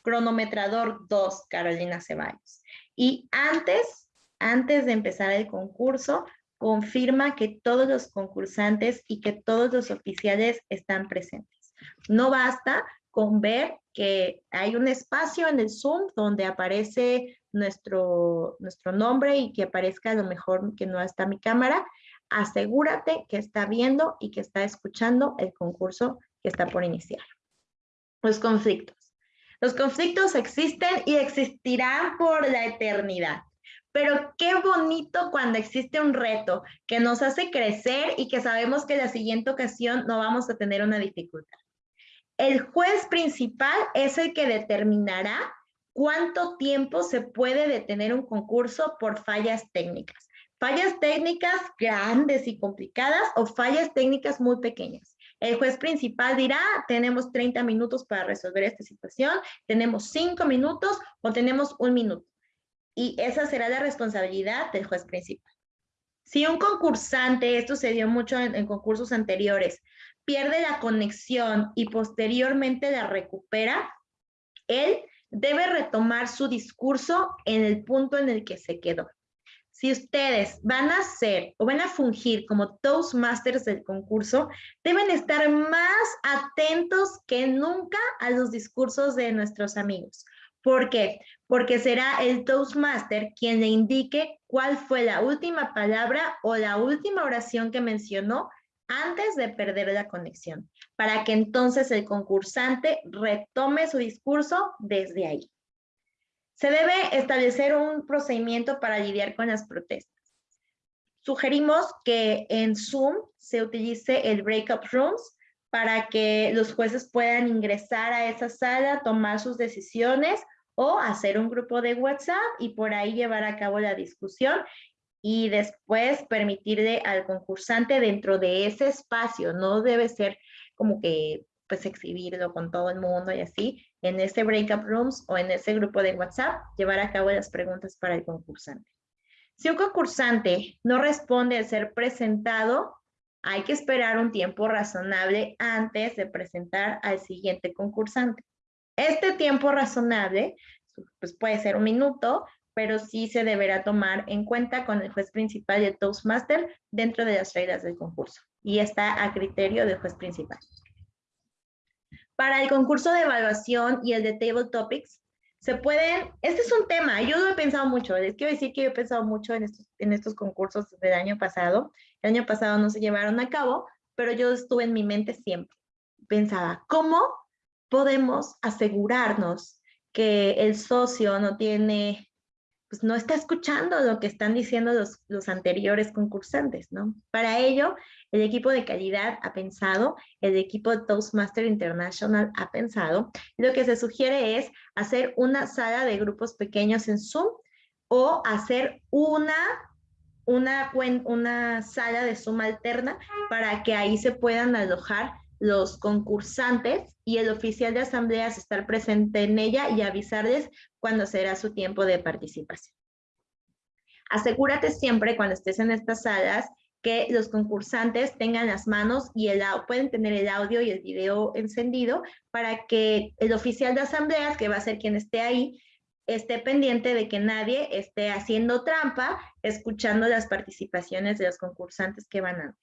cronometrador 2, Carolina Ceballos. Y antes, antes de empezar el concurso, confirma que todos los concursantes y que todos los oficiales están presentes. No basta con ver que hay un espacio en el Zoom donde aparece nuestro, nuestro nombre y que aparezca a lo mejor que no está mi cámara, asegúrate que está viendo y que está escuchando el concurso que está por iniciar. Los conflictos. Los conflictos existen y existirán por la eternidad. Pero qué bonito cuando existe un reto que nos hace crecer y que sabemos que la siguiente ocasión no vamos a tener una dificultad. El juez principal es el que determinará cuánto tiempo se puede detener un concurso por fallas técnicas fallas técnicas grandes y complicadas o fallas técnicas muy pequeñas. El juez principal dirá, tenemos 30 minutos para resolver esta situación, tenemos 5 minutos o tenemos un minuto. Y esa será la responsabilidad del juez principal. Si un concursante, esto se dio mucho en, en concursos anteriores, pierde la conexión y posteriormente la recupera, él debe retomar su discurso en el punto en el que se quedó si ustedes van a ser o van a fungir como Toastmasters del concurso, deben estar más atentos que nunca a los discursos de nuestros amigos. ¿Por qué? Porque será el Toastmaster quien le indique cuál fue la última palabra o la última oración que mencionó antes de perder la conexión, para que entonces el concursante retome su discurso desde ahí. Se debe establecer un procedimiento para lidiar con las protestas. Sugerimos que en Zoom se utilice el breakup rooms para que los jueces puedan ingresar a esa sala, tomar sus decisiones o hacer un grupo de WhatsApp y por ahí llevar a cabo la discusión y después permitirle al concursante dentro de ese espacio, no debe ser como que pues exhibirlo con todo el mundo y así, en ese breakup rooms o en ese grupo de WhatsApp, llevar a cabo las preguntas para el concursante. Si un concursante no responde al ser presentado, hay que esperar un tiempo razonable antes de presentar al siguiente concursante. Este tiempo razonable pues puede ser un minuto, pero sí se deberá tomar en cuenta con el juez principal y el Toastmaster dentro de las reglas del concurso. Y está a criterio del juez principal. Para el concurso de evaluación y el de Table Topics, se pueden, este es un tema, yo lo he pensado mucho, les quiero decir que yo he pensado mucho en estos, en estos concursos del año pasado. El año pasado no se llevaron a cabo, pero yo estuve en mi mente siempre. Pensaba, ¿cómo podemos asegurarnos que el socio no tiene pues no está escuchando lo que están diciendo los, los anteriores concursantes, ¿no? Para ello, el equipo de calidad ha pensado, el equipo de Toastmaster International ha pensado, lo que se sugiere es hacer una sala de grupos pequeños en Zoom o hacer una, una, una sala de Zoom alterna para que ahí se puedan alojar los concursantes y el oficial de asambleas estar presente en ella y avisarles cuando será su tiempo de participación. Asegúrate siempre cuando estés en estas salas que los concursantes tengan las manos y el, pueden tener el audio y el video encendido para que el oficial de asambleas, que va a ser quien esté ahí, esté pendiente de que nadie esté haciendo trampa, escuchando las participaciones de los concursantes que van antes.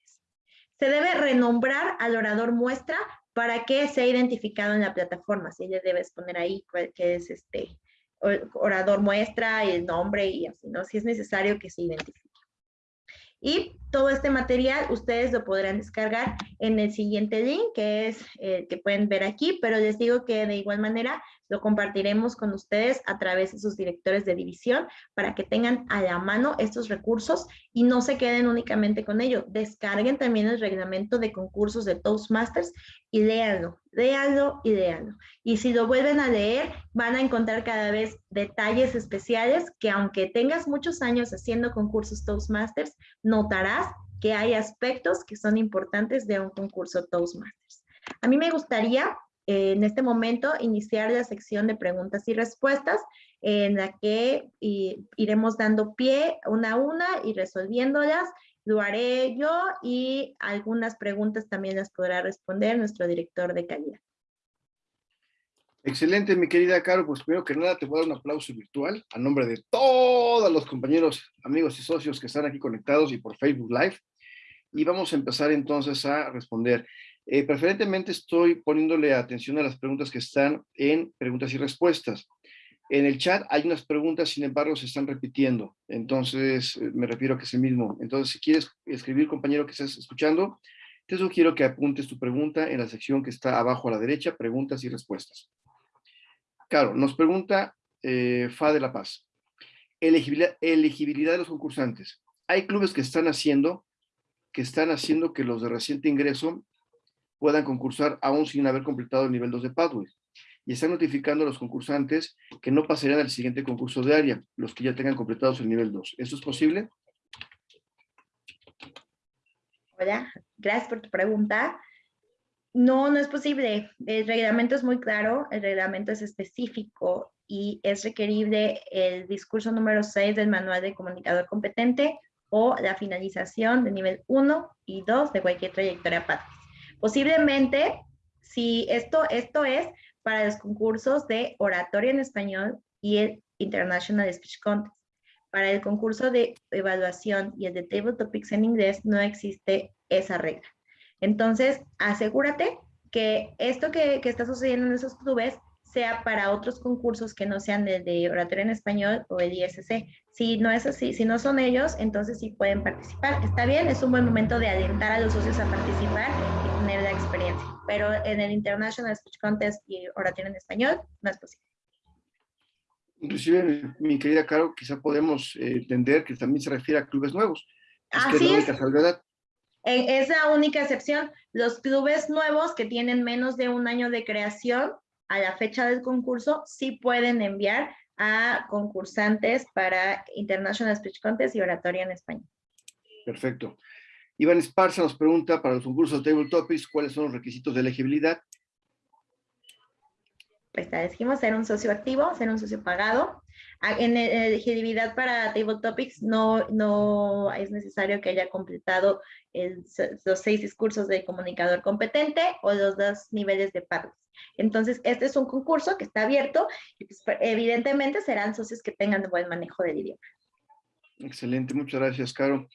Se debe renombrar al orador muestra para que sea identificado en la plataforma. Si le debes poner ahí que es este, orador muestra y el nombre y así, ¿no? Si es necesario que se identifique. Y todo este material ustedes lo podrán descargar en el siguiente link, que es el que pueden ver aquí, pero les digo que de igual manera lo compartiremos con ustedes a través de sus directores de división para que tengan a la mano estos recursos y no se queden únicamente con ello. Descarguen también el reglamento de concursos de Toastmasters y léanlo, léanlo y léanlo. Y si lo vuelven a leer, van a encontrar cada vez detalles especiales que aunque tengas muchos años haciendo concursos Toastmasters, notarás que hay aspectos que son importantes de un concurso Toastmasters. A mí me gustaría en este momento iniciar la sección de preguntas y respuestas en la que iremos dando pie una a una y resolviéndolas. Lo haré yo y algunas preguntas también las podrá responder nuestro director de calidad. Excelente, mi querida Caro. Pues primero que nada te voy a dar un aplauso virtual a nombre de todos los compañeros, amigos y socios que están aquí conectados y por Facebook Live. Y vamos a empezar entonces a responder. Eh, preferentemente estoy poniéndole atención a las preguntas que están en preguntas y respuestas. En el chat hay unas preguntas, sin embargo, se están repitiendo. Entonces, eh, me refiero a que es el mismo. Entonces, si quieres escribir, compañero que estás escuchando, te sugiero que apuntes tu pregunta en la sección que está abajo a la derecha, preguntas y respuestas. Claro, nos pregunta eh, Fa de la Paz. Elegibilidad, elegibilidad de los concursantes. Hay clubes que están haciendo que están haciendo que los de reciente ingreso puedan concursar aún sin haber completado el nivel 2 de Pathway. Y están notificando a los concursantes que no pasarían al siguiente concurso de área, los que ya tengan completados el nivel 2. ¿Eso es posible? Hola, gracias por tu pregunta. No, no es posible. El reglamento es muy claro, el reglamento es específico y es requerible el discurso número 6 del manual de comunicador competente o la finalización de nivel 1 y 2 de cualquier trayectoria Pathway. Posiblemente, si esto, esto es para los concursos de oratoria en español y el International Speech Contest. Para el concurso de evaluación y el de Table Topics en inglés no existe esa regla. Entonces, asegúrate que esto que, que está sucediendo en esos clubes sea para otros concursos que no sean el de oratoria en español o el ISC. Si no es así, si no son ellos, entonces sí pueden participar. Está bien, es un buen momento de alentar a los socios a participar la experiencia. Pero en el International Speech Contest y oratoria en español, no es posible. Inclusive, mi querida Caro, quizá podemos eh, entender que también se refiere a clubes nuevos. Así es. Es la única excepción. Los clubes nuevos que tienen menos de un año de creación a la fecha del concurso, sí pueden enviar a concursantes para International Speech Contest y Oratoria en Español. Perfecto. Iván Esparza nos pregunta para los concursos Table Topics, ¿cuáles son los requisitos de elegibilidad? Pues te dijimos ser un socio activo, ser un socio pagado. En elegibilidad para Table Topics no, no es necesario que haya completado los seis discursos de comunicador competente o los dos niveles de pares. Entonces, este es un concurso que está abierto y pues, evidentemente serán socios que tengan buen manejo del idioma. Excelente, muchas gracias, Caro.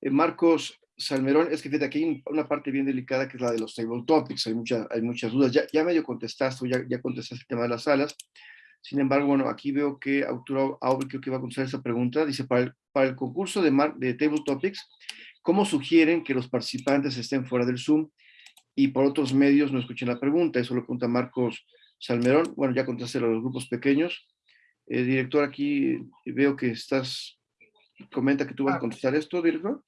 Eh, Marcos Salmerón, es que fíjate, aquí hay una parte bien delicada que es la de los table topics, hay, mucha, hay muchas dudas. Ya, ya medio contestaste, ya, ya contestaste el tema de las salas. Sin embargo, bueno, aquí veo que Arturo Aubrey creo que va a contestar esa pregunta. Dice, para el, para el concurso de, de Table Topics, ¿cómo sugieren que los participantes estén fuera del Zoom? y por otros medios no escuchen la pregunta. Eso lo pregunta Marcos Salmerón. Bueno, ya contesté a los grupos pequeños. Eh, director, aquí veo que estás, comenta que tú vas a ah. contestar esto, director.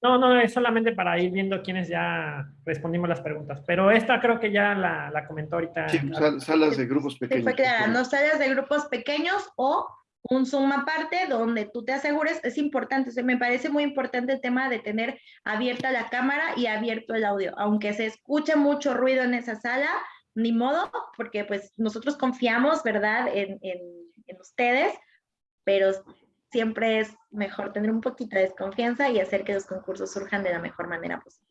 No, no, es solamente para ir viendo quiénes ya respondimos las preguntas. Pero esta creo que ya la, la comentó ahorita. Sí, salas de grupos pequeños. Sí, fue no salas de grupos pequeños o un Zoom aparte donde tú te asegures, es importante, o me parece muy importante el tema de tener abierta la cámara y abierto el audio, aunque se escuche mucho ruido en esa sala, ni modo, porque pues nosotros confiamos, ¿verdad?, en, en, en ustedes, pero siempre es mejor tener un poquito de desconfianza y hacer que los concursos surjan de la mejor manera posible.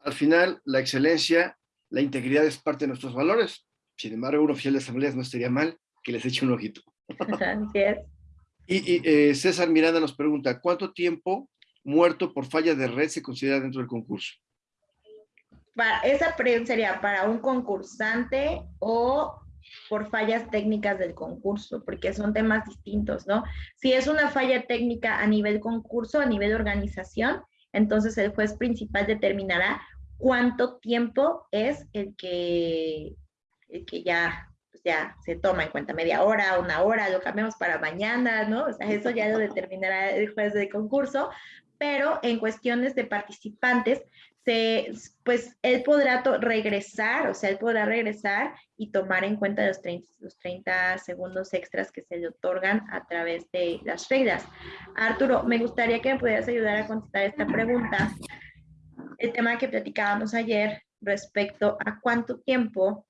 Al final, la excelencia, la integridad es parte de nuestros valores. Sin embargo, un oficial de asambleas no estaría mal que les eche un ojito. Y, eh, César Miranda nos pregunta, ¿cuánto tiempo muerto por falla de red se considera dentro del concurso? Para, esa pregunta sería para un concursante o por fallas técnicas del concurso, porque son temas distintos, ¿no? Si es una falla técnica a nivel concurso, a nivel organización, entonces el juez principal determinará cuánto tiempo es el que, el que ya, pues ya se toma en cuenta, media hora, una hora, lo cambiamos para mañana, ¿no? O sea, eso ya lo determinará el juez de concurso, pero en cuestiones de participantes, se, pues él podrá regresar, o sea, él podrá regresar y tomar en cuenta los 30, los 30 segundos extras que se le otorgan a través de las reglas. Arturo, me gustaría que me pudieras ayudar a contestar esta pregunta. El tema que platicábamos ayer respecto a cuánto tiempo,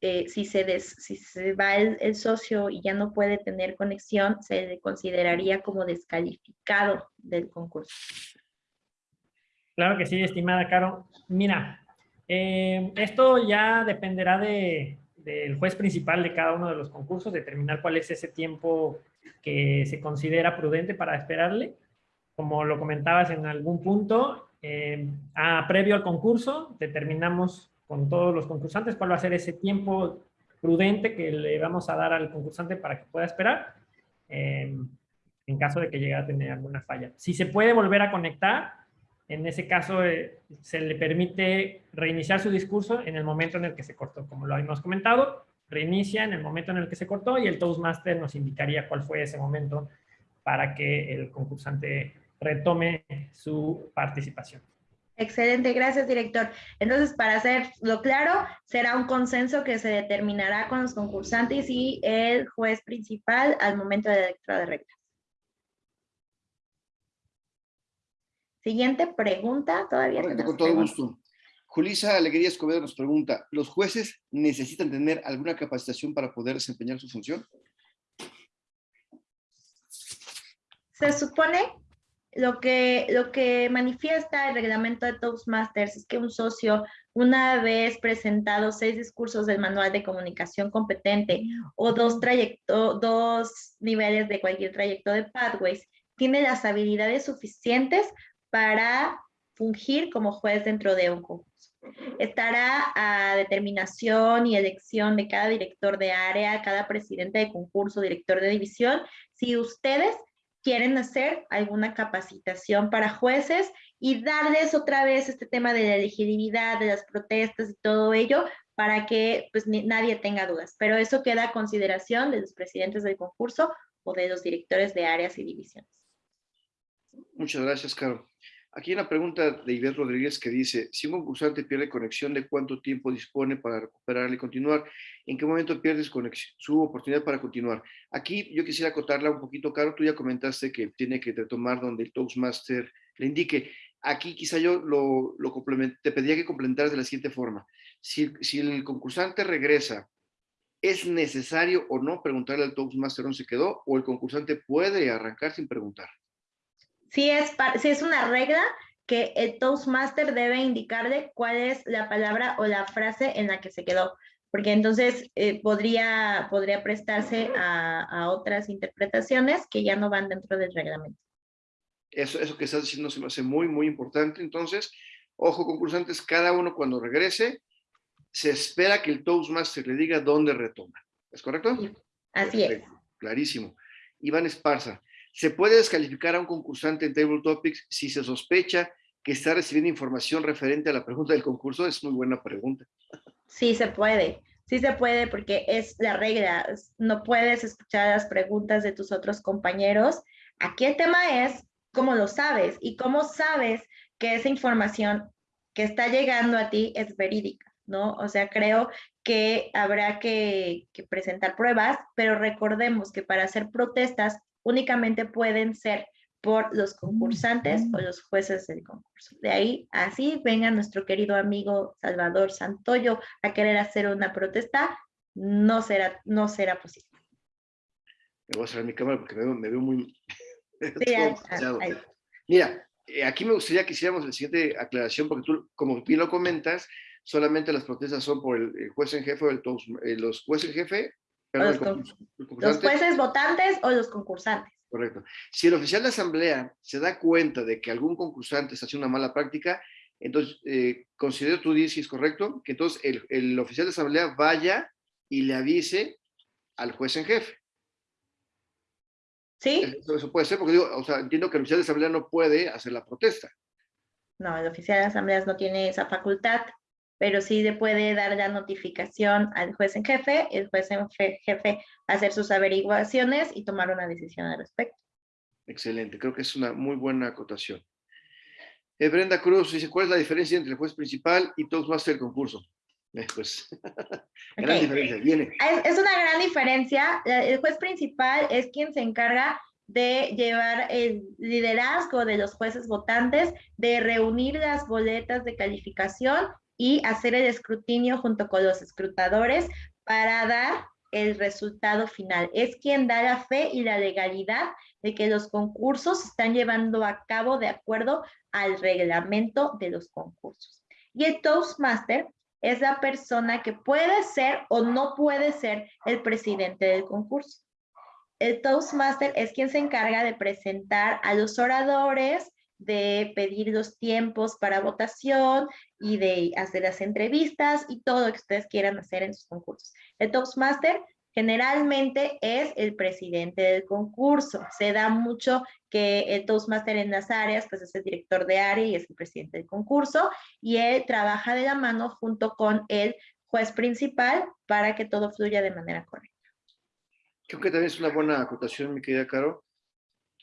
eh, si, se si se va el, el socio y ya no puede tener conexión, se le consideraría como descalificado del concurso. Claro que sí, estimada Caro. Mira, eh, esto ya dependerá de, del juez principal de cada uno de los concursos, determinar cuál es ese tiempo que se considera prudente para esperarle. Como lo comentabas en algún punto, eh, a, previo al concurso, determinamos con todos los concursantes cuál va a ser ese tiempo prudente que le vamos a dar al concursante para que pueda esperar, eh, en caso de que llegue a tener alguna falla. Si se puede volver a conectar, en ese caso eh, se le permite reiniciar su discurso en el momento en el que se cortó. Como lo hemos comentado, reinicia en el momento en el que se cortó y el Toastmaster nos indicaría cuál fue ese momento para que el concursante retome su participación. Excelente, gracias director. Entonces, para hacerlo claro, será un consenso que se determinará con los concursantes y el juez principal al momento de la lectura de reglas. Siguiente pregunta, todavía. con todo gusto. Julisa Alegría Escobedo nos pregunta, ¿los jueces necesitan tener alguna capacitación para poder desempeñar su función? Se supone lo que, lo que manifiesta el reglamento de Toastmasters es que un socio, una vez presentado seis discursos del manual de comunicación competente o dos, trayecto, dos niveles de cualquier trayecto de Pathways, tiene las habilidades suficientes para fungir como juez dentro de un concurso. Estará a determinación y elección de cada director de área, cada presidente de concurso, director de división, si ustedes quieren hacer alguna capacitación para jueces y darles otra vez este tema de la elegibilidad, de las protestas y todo ello, para que pues, nadie tenga dudas. Pero eso queda a consideración de los presidentes del concurso o de los directores de áreas y divisiones. Muchas gracias, Caro. Aquí hay una pregunta de Iber Rodríguez que dice, si un concursante pierde conexión, ¿de cuánto tiempo dispone para recuperarla y continuar? ¿En qué momento pierdes su oportunidad para continuar? Aquí yo quisiera acotarla un poquito, Caro, tú ya comentaste que tiene que retomar donde el Toastmaster le indique. Aquí quizá yo lo te pediría que complementaras de la siguiente forma. Si, si el concursante regresa, ¿es necesario o no preguntarle al Toastmaster dónde se quedó? ¿O el concursante puede arrancar sin preguntar? Si es, si es una regla que el Toastmaster debe indicarle cuál es la palabra o la frase en la que se quedó, porque entonces eh, podría, podría prestarse a, otras interpretaciones que ya no van dentro del reglamento. Eso, eso que estás diciendo se me hace muy, muy importante. Entonces, ojo concursantes, cada uno cuando regrese, se espera que el Toastmaster le diga dónde retoma. ¿Es correcto? así es. Clarísimo. Iván Esparza, ¿Se puede descalificar a un concursante en Table Topics si se sospecha que está recibiendo información referente a la pregunta del concurso? Es muy buena pregunta. Sí, se puede. Sí se puede porque es la regla. No puedes escuchar las preguntas de tus otros compañeros. Aquí el tema es cómo lo sabes y cómo sabes que esa información que está llegando a ti es verídica, ¿no? O sea, creo que habrá que, que presentar pruebas, pero recordemos que para hacer protestas únicamente pueden ser por los concursantes o los jueces del concurso. De ahí, así venga nuestro querido amigo Salvador Santoyo a querer hacer una protesta, no será, no será posible. Me voy a cerrar mi cámara porque me veo, muy... Mira, eh, aquí me gustaría que hiciéramos la siguiente aclaración, porque tú, como bien lo comentas, solamente las protestas son por el, juez en jefe o el, eh, los jueces en jefe los, jueces votantes o los concursantes. Correcto. Si el oficial de asamblea se da cuenta de que algún concursante está haciendo una mala práctica, entonces eh, considero tú dices, si es correcto, que entonces el, el, oficial de asamblea vaya y le avise al juez en jefe. ¿Sí? Eso, puede ser, porque digo, o sea, entiendo que el oficial de asamblea no puede hacer la protesta. No, el oficial de asambleas no tiene esa facultad, pero sí le puede dar la notificación al juez en jefe, el juez en jefe hacer sus averiguaciones y tomar una decisión al respecto. Excelente, creo que es una muy buena acotación. Eh, Brenda Cruz dice, ¿cuál es la diferencia entre el juez principal y Toastmaster del concurso? Eh, pues, gran diferencia, viene. Es, es una gran diferencia. El juez principal es quien se encarga de llevar el liderazgo de los jueces votantes, de reunir las boletas de calificación y hacer el escrutinio junto con los escrutadores para dar el resultado final. Es quien da la fe y la legalidad de que los concursos se están llevando a cabo de acuerdo al reglamento de los concursos. Y el Toastmaster es la persona que puede ser o no puede ser el presidente del concurso. El Toastmaster es quien se encarga de presentar a los oradores, de pedir los tiempos para votación y de hacer las entrevistas y todo lo que ustedes quieran hacer en sus concursos. El Toastmaster generalmente es el presidente del concurso. Se da mucho que el Toastmaster en las áreas, pues es el director de área y es el presidente del concurso, y él trabaja de la mano junto con el juez principal para que todo fluya de manera correcta. Creo que también es una buena acotación, mi querida Caro,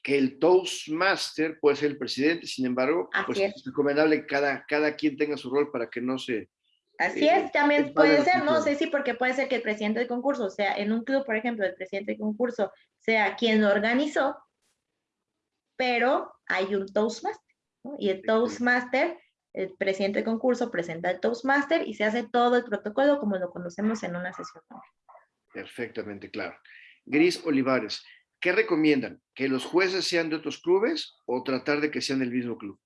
que el Toastmaster puede ser el presidente, sin embargo, pues es recomendable que cada, cada quien tenga su rol para que no se Así eh, es, también puede ser, no sé si porque puede ser que el presidente del concurso, o sea, en un club, por ejemplo, el presidente del concurso sea quien lo organizó, pero hay un Toastmaster, ¿no? Y el Toastmaster, el presidente del concurso presenta el Toastmaster y se hace todo el protocolo como lo conocemos en una sesión. Perfectamente claro. Gris Olivares, ¿qué recomiendan? ¿Que los jueces sean de otros clubes o tratar de que sean del mismo club?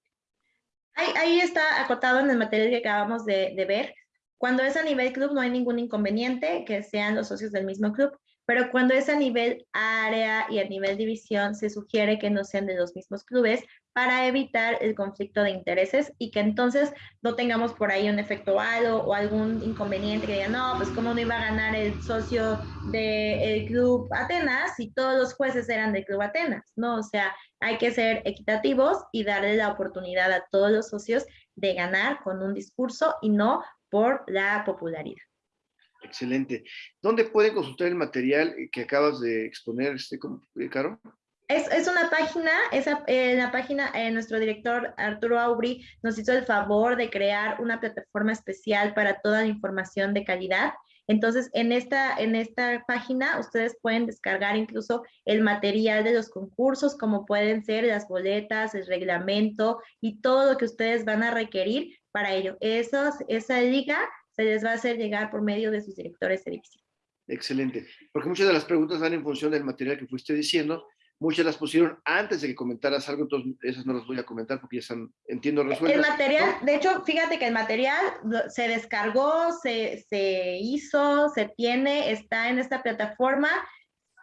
Ahí, está acotado en el material que acabamos de, de ver. Cuando es a nivel club no hay ningún inconveniente que sean los socios del mismo club, pero cuando es a nivel área y a nivel división se sugiere que no sean de los mismos clubes para evitar el conflicto de intereses y que entonces no tengamos por ahí un efecto halo o algún inconveniente que digan, no, pues cómo no iba a ganar el socio del club Atenas si todos los jueces eran del club Atenas, ¿no? O sea, hay que ser equitativos y darle la oportunidad a todos los socios de ganar con un discurso y no por la popularidad. Excelente. ¿Dónde pueden consultar el material que acabas de exponer, este, eh, Caro? Es, es, una página, esa, en la página, eh, nuestro director Arturo Aubry nos hizo el favor de crear una plataforma especial para toda la información de calidad. Entonces, en esta, en esta página ustedes pueden descargar incluso el material de los concursos, como pueden ser las boletas, el reglamento y todo lo que ustedes van a requerir para ello. Esos, esa liga se les va a hacer llegar por medio de sus directores de división. Excelente, porque muchas de las preguntas van en función del material que fuiste diciendo, muchas las pusieron antes de que comentaras algo, entonces esas no las voy a comentar porque ya están, entiendo, resueltas. El material, de hecho, fíjate que el material se descargó, se, se hizo, se tiene, está en esta plataforma,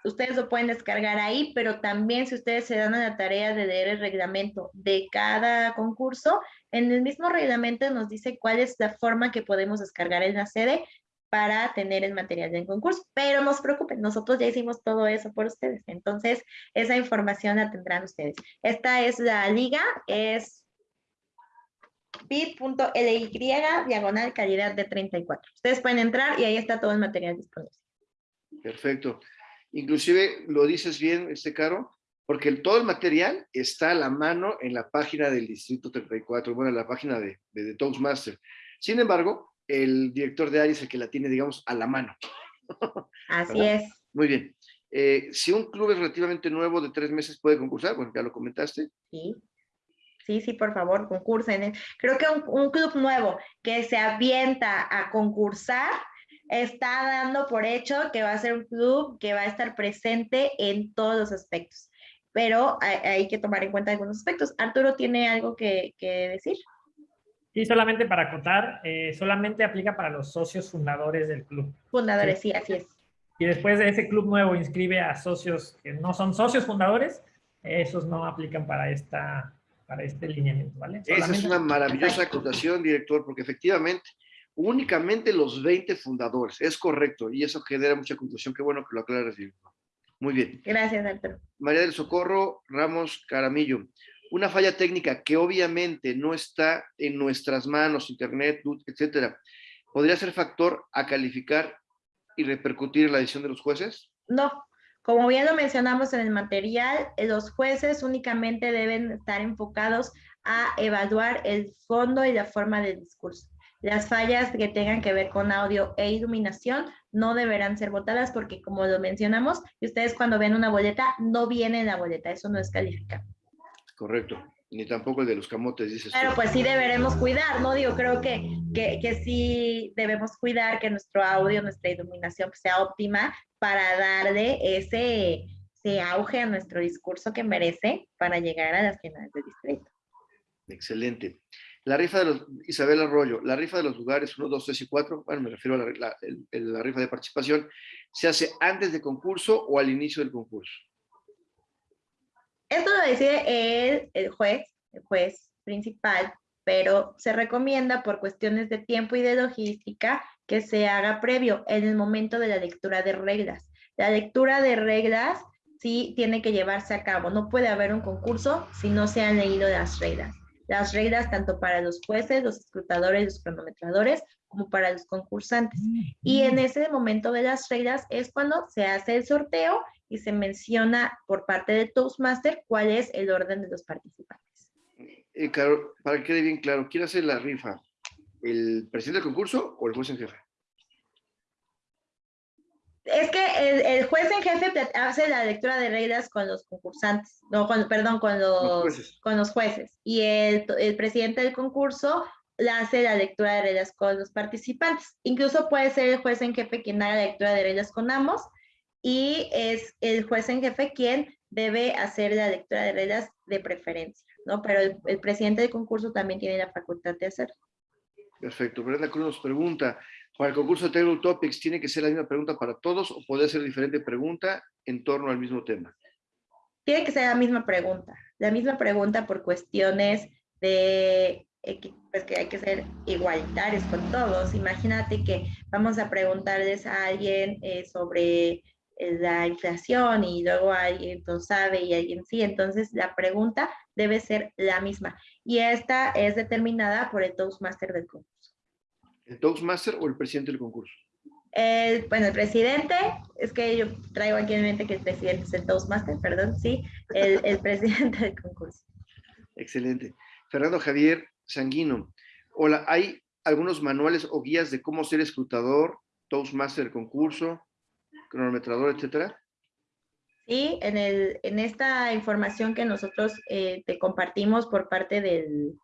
ustedes lo pueden descargar ahí, pero también si ustedes se dan a la tarea de leer el reglamento de cada concurso, en el mismo reglamento nos dice cuál es la forma que podemos descargar en la sede para tener el material del concurso, pero no se preocupen, nosotros ya hicimos todo eso por ustedes, entonces esa información la tendrán ustedes. Esta es la liga, es bit.ly diagonal calidad de 34. Ustedes pueden entrar y ahí está todo el material disponible. Perfecto. Inclusive lo dices bien, este Caro, porque todo el material está a la mano en la página del Distrito 34, bueno, en la página de, de, Toastmaster. Sin embargo, el director de área es el que la tiene, digamos, a la mano. Así es. Muy bien. Eh, si un club es relativamente nuevo de tres meses, ¿puede concursar? Bueno, ya lo comentaste. Sí. Sí, sí, por favor, concursen. Creo que un, un club nuevo que se avienta a concursar está dando por hecho que va a ser un club que va a estar presente en todos los aspectos, pero hay, que tomar en cuenta algunos aspectos. Arturo tiene algo que, decir. Sí, solamente para acotar, eh, solamente aplica para los socios fundadores del club. Fundadores, sí, así es. Y después de ese club nuevo inscribe a socios que no son socios fundadores, esos no aplican para esta para este lineamiento, ¿vale? Esa es una maravillosa acotación, director, porque efectivamente únicamente los 20 fundadores. Es correcto, y eso genera mucha confusión. Qué bueno que lo aclaras. Muy bien. Gracias, Arturo. María del Socorro Ramos Caramillo. Una falla técnica que obviamente no está en nuestras manos, internet, etcétera, ¿podría ser factor a calificar y repercutir en la decisión de los jueces? No, como bien lo mencionamos en el material, los jueces únicamente deben estar enfocados a evaluar el fondo y la forma del discurso. Las fallas que tengan que ver con audio e iluminación no deberán ser votadas porque como lo mencionamos, ustedes cuando ven una boleta no viene en la boleta, eso no es calificado. Correcto, ni tampoco el de los camotes, dices. Pero pues sí deberemos cuidar, ¿no? Digo, creo que, que, que sí debemos cuidar que nuestro audio, nuestra iluminación sea óptima para darle ese, ese auge a nuestro discurso que merece para llegar a las finales del distrito. Excelente. La rifa de los, Isabel Arroyo, la rifa de los lugares 1, 2, 3 y 4, bueno, me refiero a la, rifa de participación, ¿se hace antes del concurso o al inicio del concurso? Esto lo decide el, el juez, el juez principal, pero se recomienda por cuestiones de tiempo y de logística que se haga previo en el momento de la lectura de reglas. La lectura de reglas sí tiene que llevarse a cabo. No puede haber un concurso si no se han leído las reglas las reglas tanto para los jueces, los escrutadores, los cronometradores, como para los concursantes. Y en ese momento de las reglas es cuando se hace el sorteo y se menciona por parte de Toastmaster cuál es el orden de los participantes. Eh, claro, para que quede bien claro, ¿quién hace la rifa? ¿El presidente del concurso o el juez en jefe? Es que el, juez en jefe hace la lectura de reglas con los concursantes, no, con, perdón, con los, con los jueces. Y el, el, presidente del concurso la hace la lectura de reglas con los participantes. Incluso puede ser el juez en jefe quien haga la lectura de reglas con ambos y es el juez en jefe quien debe hacer la lectura de reglas de preferencia, ¿no? Pero el, el presidente del concurso también tiene la facultad de hacerlo. Perfecto. Brenda Cruz nos pregunta, para el concurso de Table Topics, ¿tiene que ser la misma pregunta para todos o puede ser diferente pregunta en torno al mismo tema? Tiene que ser la misma pregunta. La misma pregunta por cuestiones de pues que hay que ser igualitarios con todos. Imagínate que vamos a preguntarles a alguien eh, sobre eh, la inflación y luego alguien no sabe y alguien sí. Entonces la pregunta debe ser la misma. Y esta es determinada por el Toastmaster del concurso. ¿El Toastmaster o el presidente del concurso? El, bueno, el presidente, es que yo traigo aquí en mente que el presidente es el Toastmaster, perdón, sí, el, el presidente del concurso. Excelente. Fernando Javier Sanguino. Hola, ¿hay algunos manuales o guías de cómo ser escrutador, Toastmaster concurso, cronometrador, etcétera? Sí, en, el, en esta información que nosotros eh, te compartimos por parte del,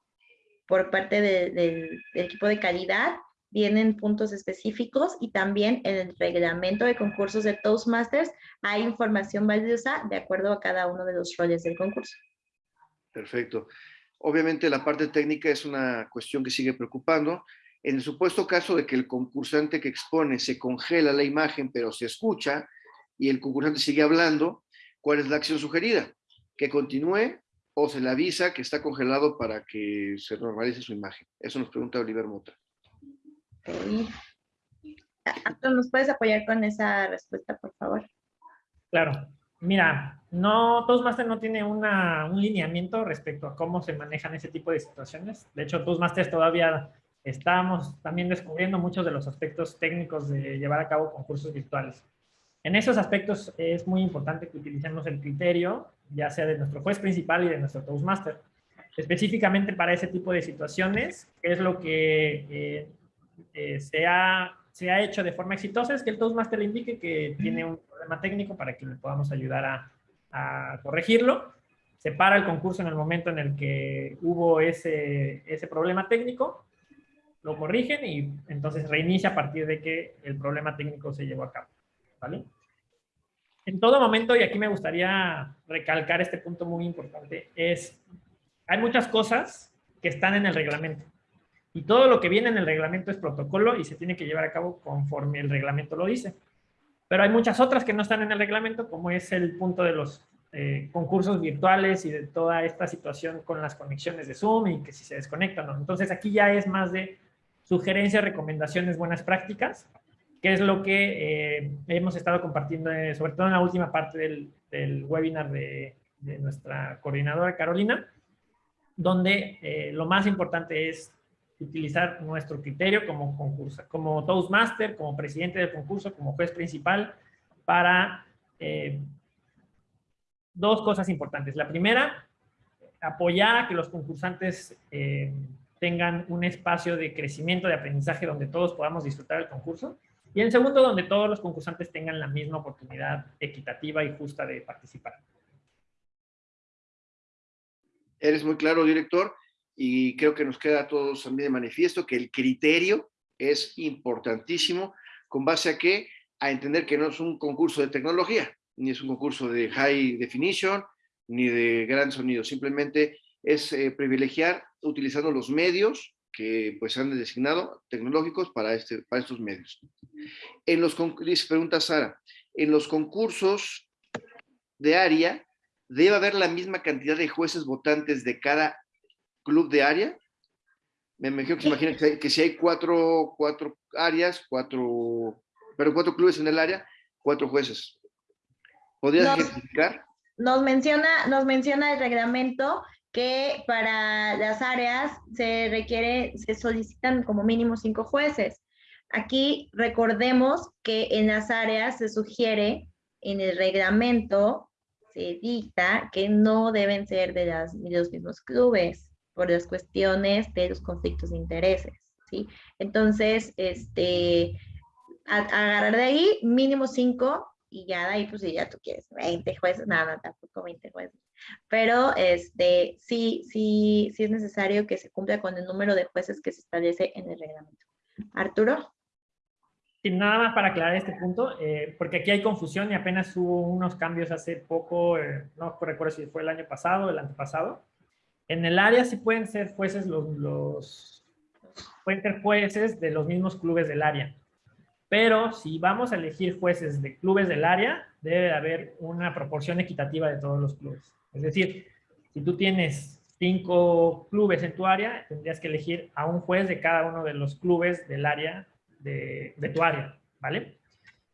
por parte del equipo de calidad, vienen puntos específicos y también en el reglamento de concursos de Toastmasters hay información valiosa de acuerdo a cada uno de los roles del concurso. Perfecto. Obviamente la parte técnica es una cuestión que sigue preocupando. En el supuesto caso de que el concursante que expone se congela la imagen pero se escucha y el concursante sigue hablando, ¿cuál es la acción sugerida? Que continúe o se le avisa que está congelado para que se normalice su imagen. Eso nos pregunta Oliver Mota. ¿Nos puedes apoyar con esa respuesta, por favor? Claro. Mira, no, Toastmaster no tiene una, un lineamiento respecto a cómo se manejan ese tipo de situaciones. De hecho, Toastmasters todavía estamos también descubriendo muchos de los aspectos técnicos de llevar a cabo concursos virtuales. En esos aspectos es muy importante que utilicemos el criterio, ya sea de nuestro juez principal y de nuestro Toastmaster. Específicamente para ese tipo de situaciones, es lo que eh, eh, se, ha, se ha hecho de forma exitosa es que el Toastmaster indique que tiene un problema técnico para que le podamos ayudar a, a corregirlo. Se para el concurso en el momento en el que hubo ese, ese problema técnico, lo corrigen y entonces reinicia a partir de que el problema técnico se llevó a cabo. ¿vale? En todo momento, y aquí me gustaría recalcar este punto muy importante, es, hay muchas cosas que están en el reglamento. Y todo lo que viene en el reglamento es protocolo y se tiene que llevar a cabo conforme el reglamento lo dice. Pero hay muchas otras que no están en el reglamento, como es el punto de los eh, concursos virtuales y de toda esta situación con las conexiones de Zoom y que si se desconectan. Entonces aquí ya es más de sugerencias, recomendaciones, buenas prácticas, que es lo que eh, hemos estado compartiendo, eh, sobre todo en la última parte del, webinar de, nuestra coordinadora Carolina, donde lo más importante es utilizar nuestro criterio como, concurso, como Toastmaster, como presidente del concurso, como juez principal, para dos cosas importantes. La primera, apoyar a que los concursantes eh, tengan un espacio de crecimiento, de aprendizaje donde todos podamos disfrutar el concurso. Y en segundo, donde todos los concursantes tengan la misma oportunidad equitativa y justa de participar. Eres muy claro, director, y creo que nos queda a todos también de manifiesto que el criterio es importantísimo, con base a qué? A entender que no es un concurso de tecnología, ni es un concurso de high definition, ni de gran sonido, simplemente es eh, privilegiar utilizando los medios que pues han designado tecnológicos para, este, para estos medios. En los, pregunta Sara, en los concursos de área, ¿debe haber la misma cantidad de jueces votantes de cada club de área? Me imagino que se imagina que, si hay cuatro, cuatro áreas, cuatro, pero cuatro clubes en el área, cuatro jueces. ¿Podrías ejemplificar? Nos menciona, nos menciona el reglamento que para las áreas se requiere, se solicitan como mínimo cinco jueces. Aquí recordemos que en las áreas se sugiere en el reglamento, se dicta que no deben ser de, las, los mismos clubes por las cuestiones de los conflictos de intereses. ¿sí? Entonces, este, agarrar de ahí mínimo cinco y ya de ahí, pues si ya tú quieres 20 jueces, nada, tampoco 20 jueces. Pero este, sí, sí, sí es necesario que se cumpla con el número de jueces que se establece en el reglamento. Arturo. Sí, nada más para aclarar este punto, eh, porque aquí hay confusión y apenas hubo unos cambios hace poco, eh, no recuerdo si fue el año pasado o el antepasado. En el área sí pueden ser jueces los, pueden ser jueces de los mismos clubes del área. Pero si vamos a elegir jueces de clubes del área, debe haber una proporción equitativa de todos los clubes. Es decir, si tú tienes cinco clubes en tu área, tendrías que elegir a un juez de cada uno de los clubes del área de, tu área, ¿vale?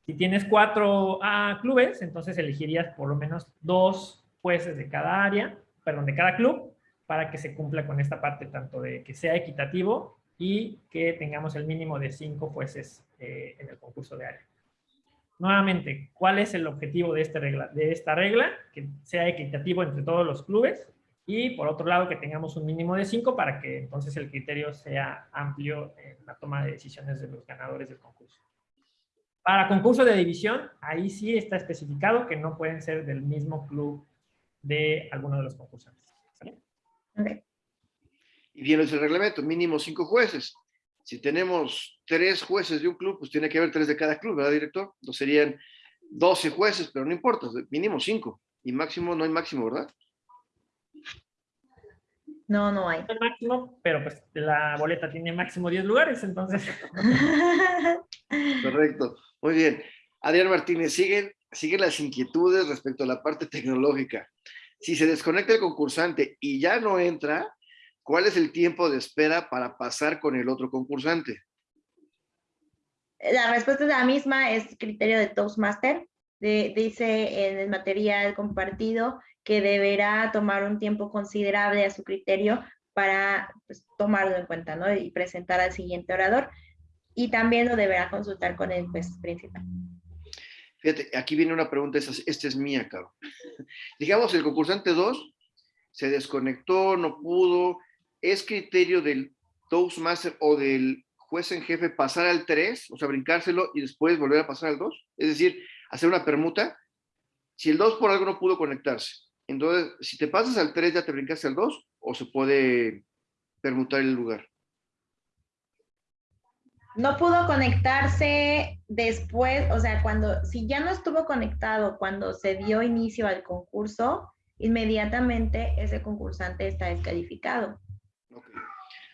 Si tienes cuatro ah, clubes, entonces elegirías por lo menos dos jueces de cada área, perdón, de cada club, para que se cumpla con esta parte tanto de que sea equitativo y que tengamos el mínimo de cinco jueces eh, en el concurso de área. Nuevamente, ¿cuál es el objetivo de esta, regla? de esta regla? Que sea equitativo entre todos los clubes y por otro lado que tengamos un mínimo de cinco para que entonces el criterio sea amplio en la toma de decisiones de los ganadores del concurso. Para concurso de división, ahí sí está especificado que no pueden ser del mismo club de alguno de los concursantes. Y bien es el reglamento, mínimo cinco jueces. Si tenemos tres jueces de un club, pues tiene que haber tres de cada club, ¿verdad, director? No serían 12 jueces, pero no importa, mínimo cinco. Y máximo, no hay máximo, ¿verdad? No, no hay. Hay máximo, pero pues la boleta tiene máximo 10 lugares, entonces. Correcto. Muy bien. Adrián Martínez, siguen, siguen las inquietudes respecto a la parte tecnológica. Si se desconecta el concursante y ya no entra, ¿Cuál es el tiempo de espera para pasar con el otro concursante? La respuesta es la misma, es criterio de Toastmaster. dice en el material compartido que deberá tomar un tiempo considerable a su criterio para pues, tomarlo en cuenta ¿no? y presentar al siguiente orador. Y también lo deberá consultar con el juez principal. Fíjate, aquí viene una pregunta, esta, es mía, Caro. Digamos, el concursante 2 se desconectó, no pudo, ¿es criterio del Toastmaster o del juez en jefe pasar al 3, o sea, brincárselo y después volver a pasar al 2? Es decir, hacer una permuta. Si el 2 por algo no pudo conectarse, entonces, si te pasas al 3, ¿ya te brincaste al 2 o se puede permutar el lugar? No pudo conectarse después, o sea, cuando, si ya no estuvo conectado cuando se dio inicio al concurso, inmediatamente ese concursante está descalificado.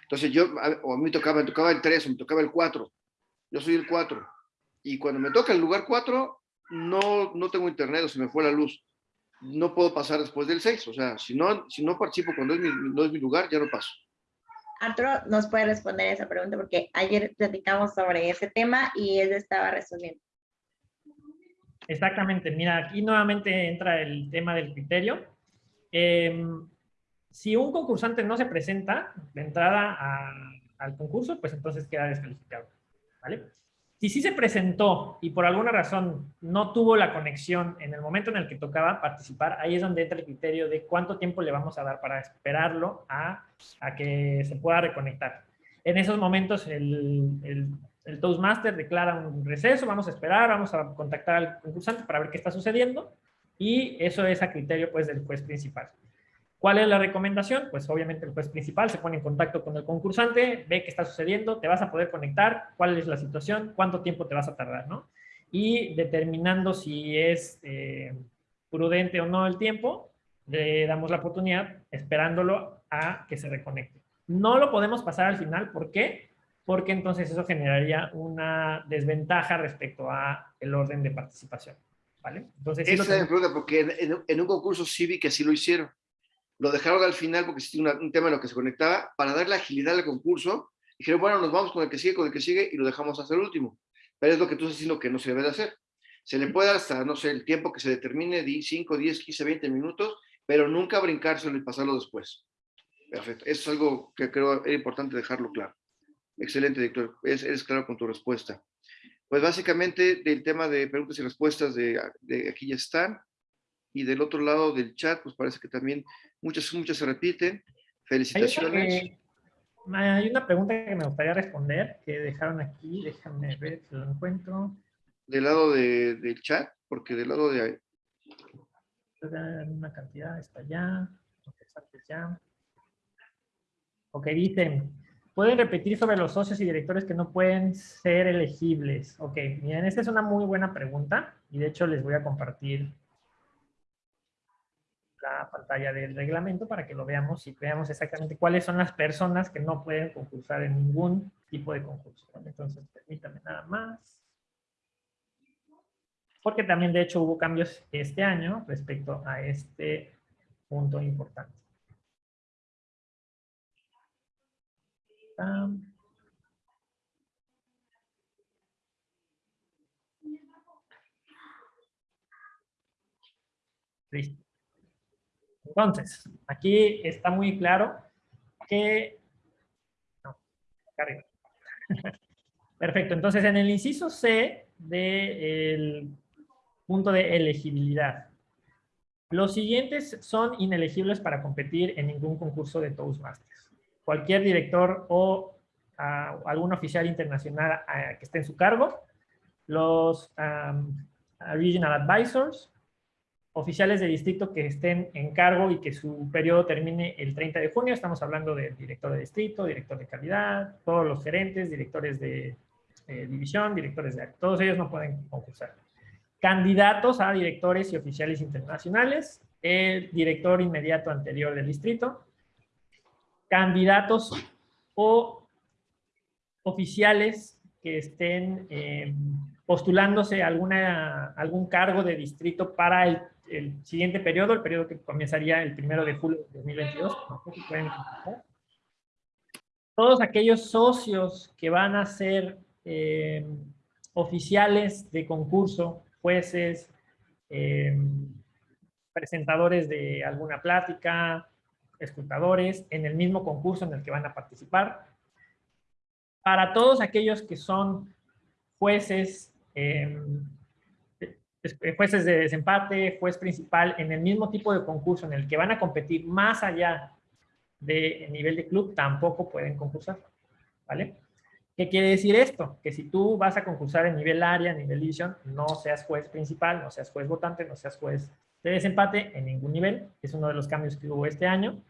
Entonces yo, o a mí me tocaba, me tocaba el 3 o me tocaba el 4. Yo soy el 4. Y cuando me toca el lugar 4, no, no tengo internet o se me fue la luz. No puedo pasar después del 6. O sea, si no, si no participo cuando es mi, no es mi lugar, ya no paso. Arturo nos puede responder esa pregunta porque ayer platicamos sobre ese tema y él estaba resolviendo. Exactamente. Mira, aquí nuevamente entra el tema del criterio. Em, si un concursante no se presenta de entrada al concurso, pues entonces queda descalificado. ¿Vale? Si sí se presentó y por alguna razón no tuvo la conexión en el momento en el que tocaba participar, ahí es donde entra el criterio de cuánto tiempo le vamos a dar para esperarlo a, que se pueda reconectar. En esos momentos el, el, el, Toastmaster declara un receso, vamos a esperar, vamos a contactar al concursante para ver qué está sucediendo y eso es a criterio pues del juez principal. ¿Cuál es la recomendación? Pues obviamente el juez principal se pone en contacto con el concursante, ve qué está sucediendo, te vas a poder conectar, cuál es la situación, cuánto tiempo te vas a tardar, ¿no? Y determinando si es eh, prudente o no el tiempo, le damos la oportunidad esperándolo a que se reconecte. No lo podemos pasar al final, ¿por qué? Porque entonces eso generaría una desventaja respecto a el orden de participación, ¿vale? Entonces, Esa es la pregunta, porque en, en un concurso sí vi que sí lo hicieron lo dejaron al final porque existía un tema en lo que se conectaba, para darle agilidad al concurso, dijeron, bueno, nos vamos con el que sigue, con el que sigue, y lo dejamos hasta el último. Pero es lo que tú estás diciendo que no se debe de hacer. Se le puede hasta, no sé, el tiempo que se determine, 5, 10, 15, 20 minutos, pero nunca brincárselo y pasarlo después. Perfecto. Eso es algo que creo era importante dejarlo claro. Excelente, doctor. Eres, claro con tu respuesta. Pues básicamente del tema de preguntas y respuestas de, de aquí ya están. Y del otro lado del chat, pues parece que también muchas, muchas se repiten. Felicitaciones. Hay una, pregunta que me gustaría responder, que dejaron aquí, déjame ver si lo encuentro. Del lado de, del chat, porque del lado de... Una cantidad está allá, ya. Ok, dicen, pueden repetir sobre los socios y directores que no pueden ser elegibles. Ok, miren, esta es una muy buena pregunta y de hecho les voy a compartir la pantalla del reglamento para que lo veamos y veamos exactamente cuáles son las personas que no pueden concursar en ningún tipo de concurso. Entonces, permítame nada más. Porque también, de hecho, hubo cambios este año respecto a este punto importante. Listo. Entonces, aquí está muy claro que... No, arriba. Perfecto, entonces en el inciso C del punto de elegibilidad, los siguientes son inelegibles para competir en ningún concurso de Toastmasters. Cualquier director o ah, algún oficial internacional ah, que esté en su cargo, los Regional Advisors, oficiales de distrito que estén en cargo y que su periodo termine el 30 de junio. Estamos hablando del director de distrito, director de calidad, todos los gerentes, directores de eh, división, directores de... Todos ellos no pueden concursar. Candidatos a directores y oficiales internacionales, el director inmediato anterior del distrito, candidatos o oficiales que estén eh, postulándose alguna, algún cargo de distrito para el el siguiente periodo, el periodo que comenzaría el primero de julio de 2022. Todos aquellos socios que van a ser eh, oficiales de concurso, jueces, eh, presentadores de alguna plática, escrutadores, en el mismo concurso en el que van a participar. Para todos aquellos que son jueces, eh, jueces de desempate, juez principal, en el mismo tipo de concurso en el que van a competir más allá de nivel de club, tampoco pueden concursar, ¿vale? ¿Qué quiere decir esto? Que si tú vas a concursar en nivel área, nivel división, no seas juez principal, no seas juez votante, no seas juez de desempate en ningún nivel. Es uno de los cambios que hubo este año.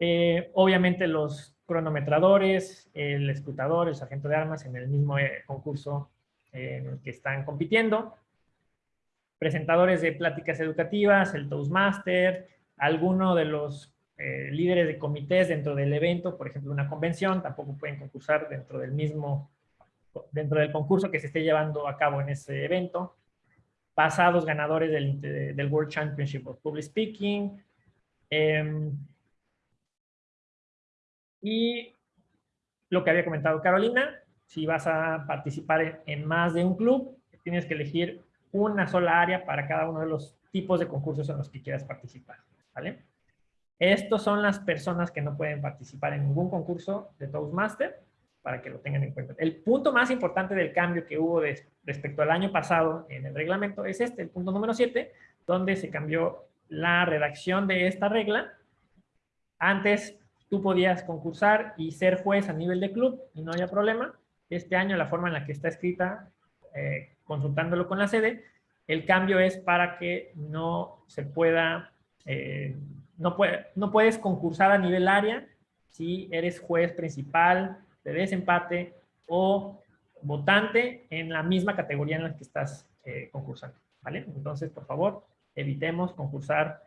Eh, obviamente los cronometradores, el escrutador, el sargento de armas en el mismo eh, concurso en el que están compitiendo presentadores de pláticas educativas, el Toastmaster, alguno de los eh, líderes de comités dentro del evento, por ejemplo, una convención, tampoco pueden concursar dentro del mismo, dentro del concurso que se esté llevando a cabo en ese evento. Pasados ganadores del, World Championship of Public Speaking. Em, Y lo que había comentado Carolina, si vas a participar en más de un club, tienes que elegir una sola área para cada uno de los tipos de concursos en los que quieras participar. ¿vale? Estos son las personas que no pueden participar en ningún concurso de Toastmaster, para que lo tengan en cuenta. El punto más importante del cambio que hubo respecto al año pasado en el reglamento es este, el punto número 7, donde se cambió la redacción de esta regla. Antes tú podías concursar y ser juez a nivel de club y no había problema. Este año la forma en la que está escrita, eh, consultándolo con la sede, el cambio es para que no se pueda, eh, no, puede, puedes concursar a nivel área si eres juez principal de desempate o votante en la misma categoría en la que estás eh, concursando. ¿vale? Entonces, por favor, evitemos concursar,